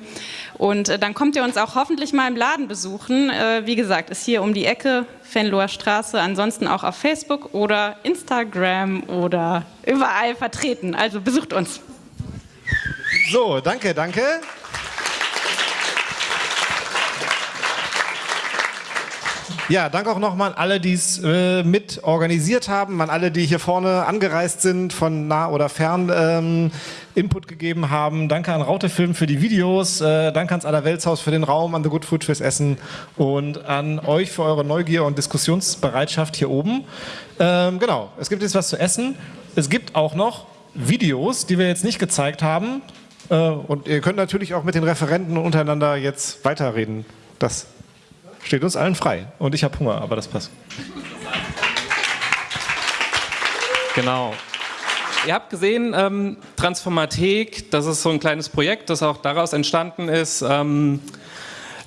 Und äh, dann kommt ihr uns auch hoffentlich mal im Laden besuchen. Äh, wie gesagt, ist hier um die Ecke, Fenloher Straße, ansonsten auch auf Facebook oder Instagram oder überall vertreten. Also besucht uns. So, danke, danke. Ja, danke auch nochmal an alle, die es äh, mit organisiert haben, an alle, die hier vorne angereist sind, von nah oder fern ähm, Input gegeben haben. Danke an Rautefilm für die Videos, äh, danke ans Allerweltshaus für den Raum, an The Good Food fürs Essen und an euch für eure Neugier und Diskussionsbereitschaft hier oben. Ähm, genau, es gibt jetzt was zu essen. Es gibt auch noch Videos, die wir jetzt nicht gezeigt haben. Äh, und ihr könnt natürlich auch mit den Referenten untereinander jetzt weiterreden. Das steht uns allen frei. Und ich habe Hunger, aber das passt. Genau. Ihr habt gesehen, ähm, Transformathek, das ist so ein kleines Projekt, das auch daraus entstanden ist, ähm,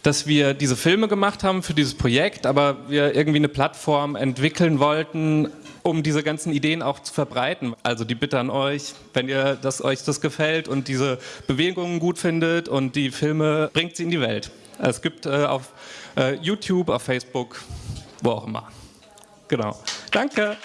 dass wir diese Filme gemacht haben für dieses Projekt, aber wir irgendwie eine Plattform entwickeln wollten, um diese ganzen Ideen auch zu verbreiten. Also die Bitte an euch, wenn ihr das, euch das gefällt und diese Bewegungen gut findet und die Filme, bringt sie in die Welt. Es gibt äh, auf YouTube, auf Facebook, wo auch immer. Genau. Danke.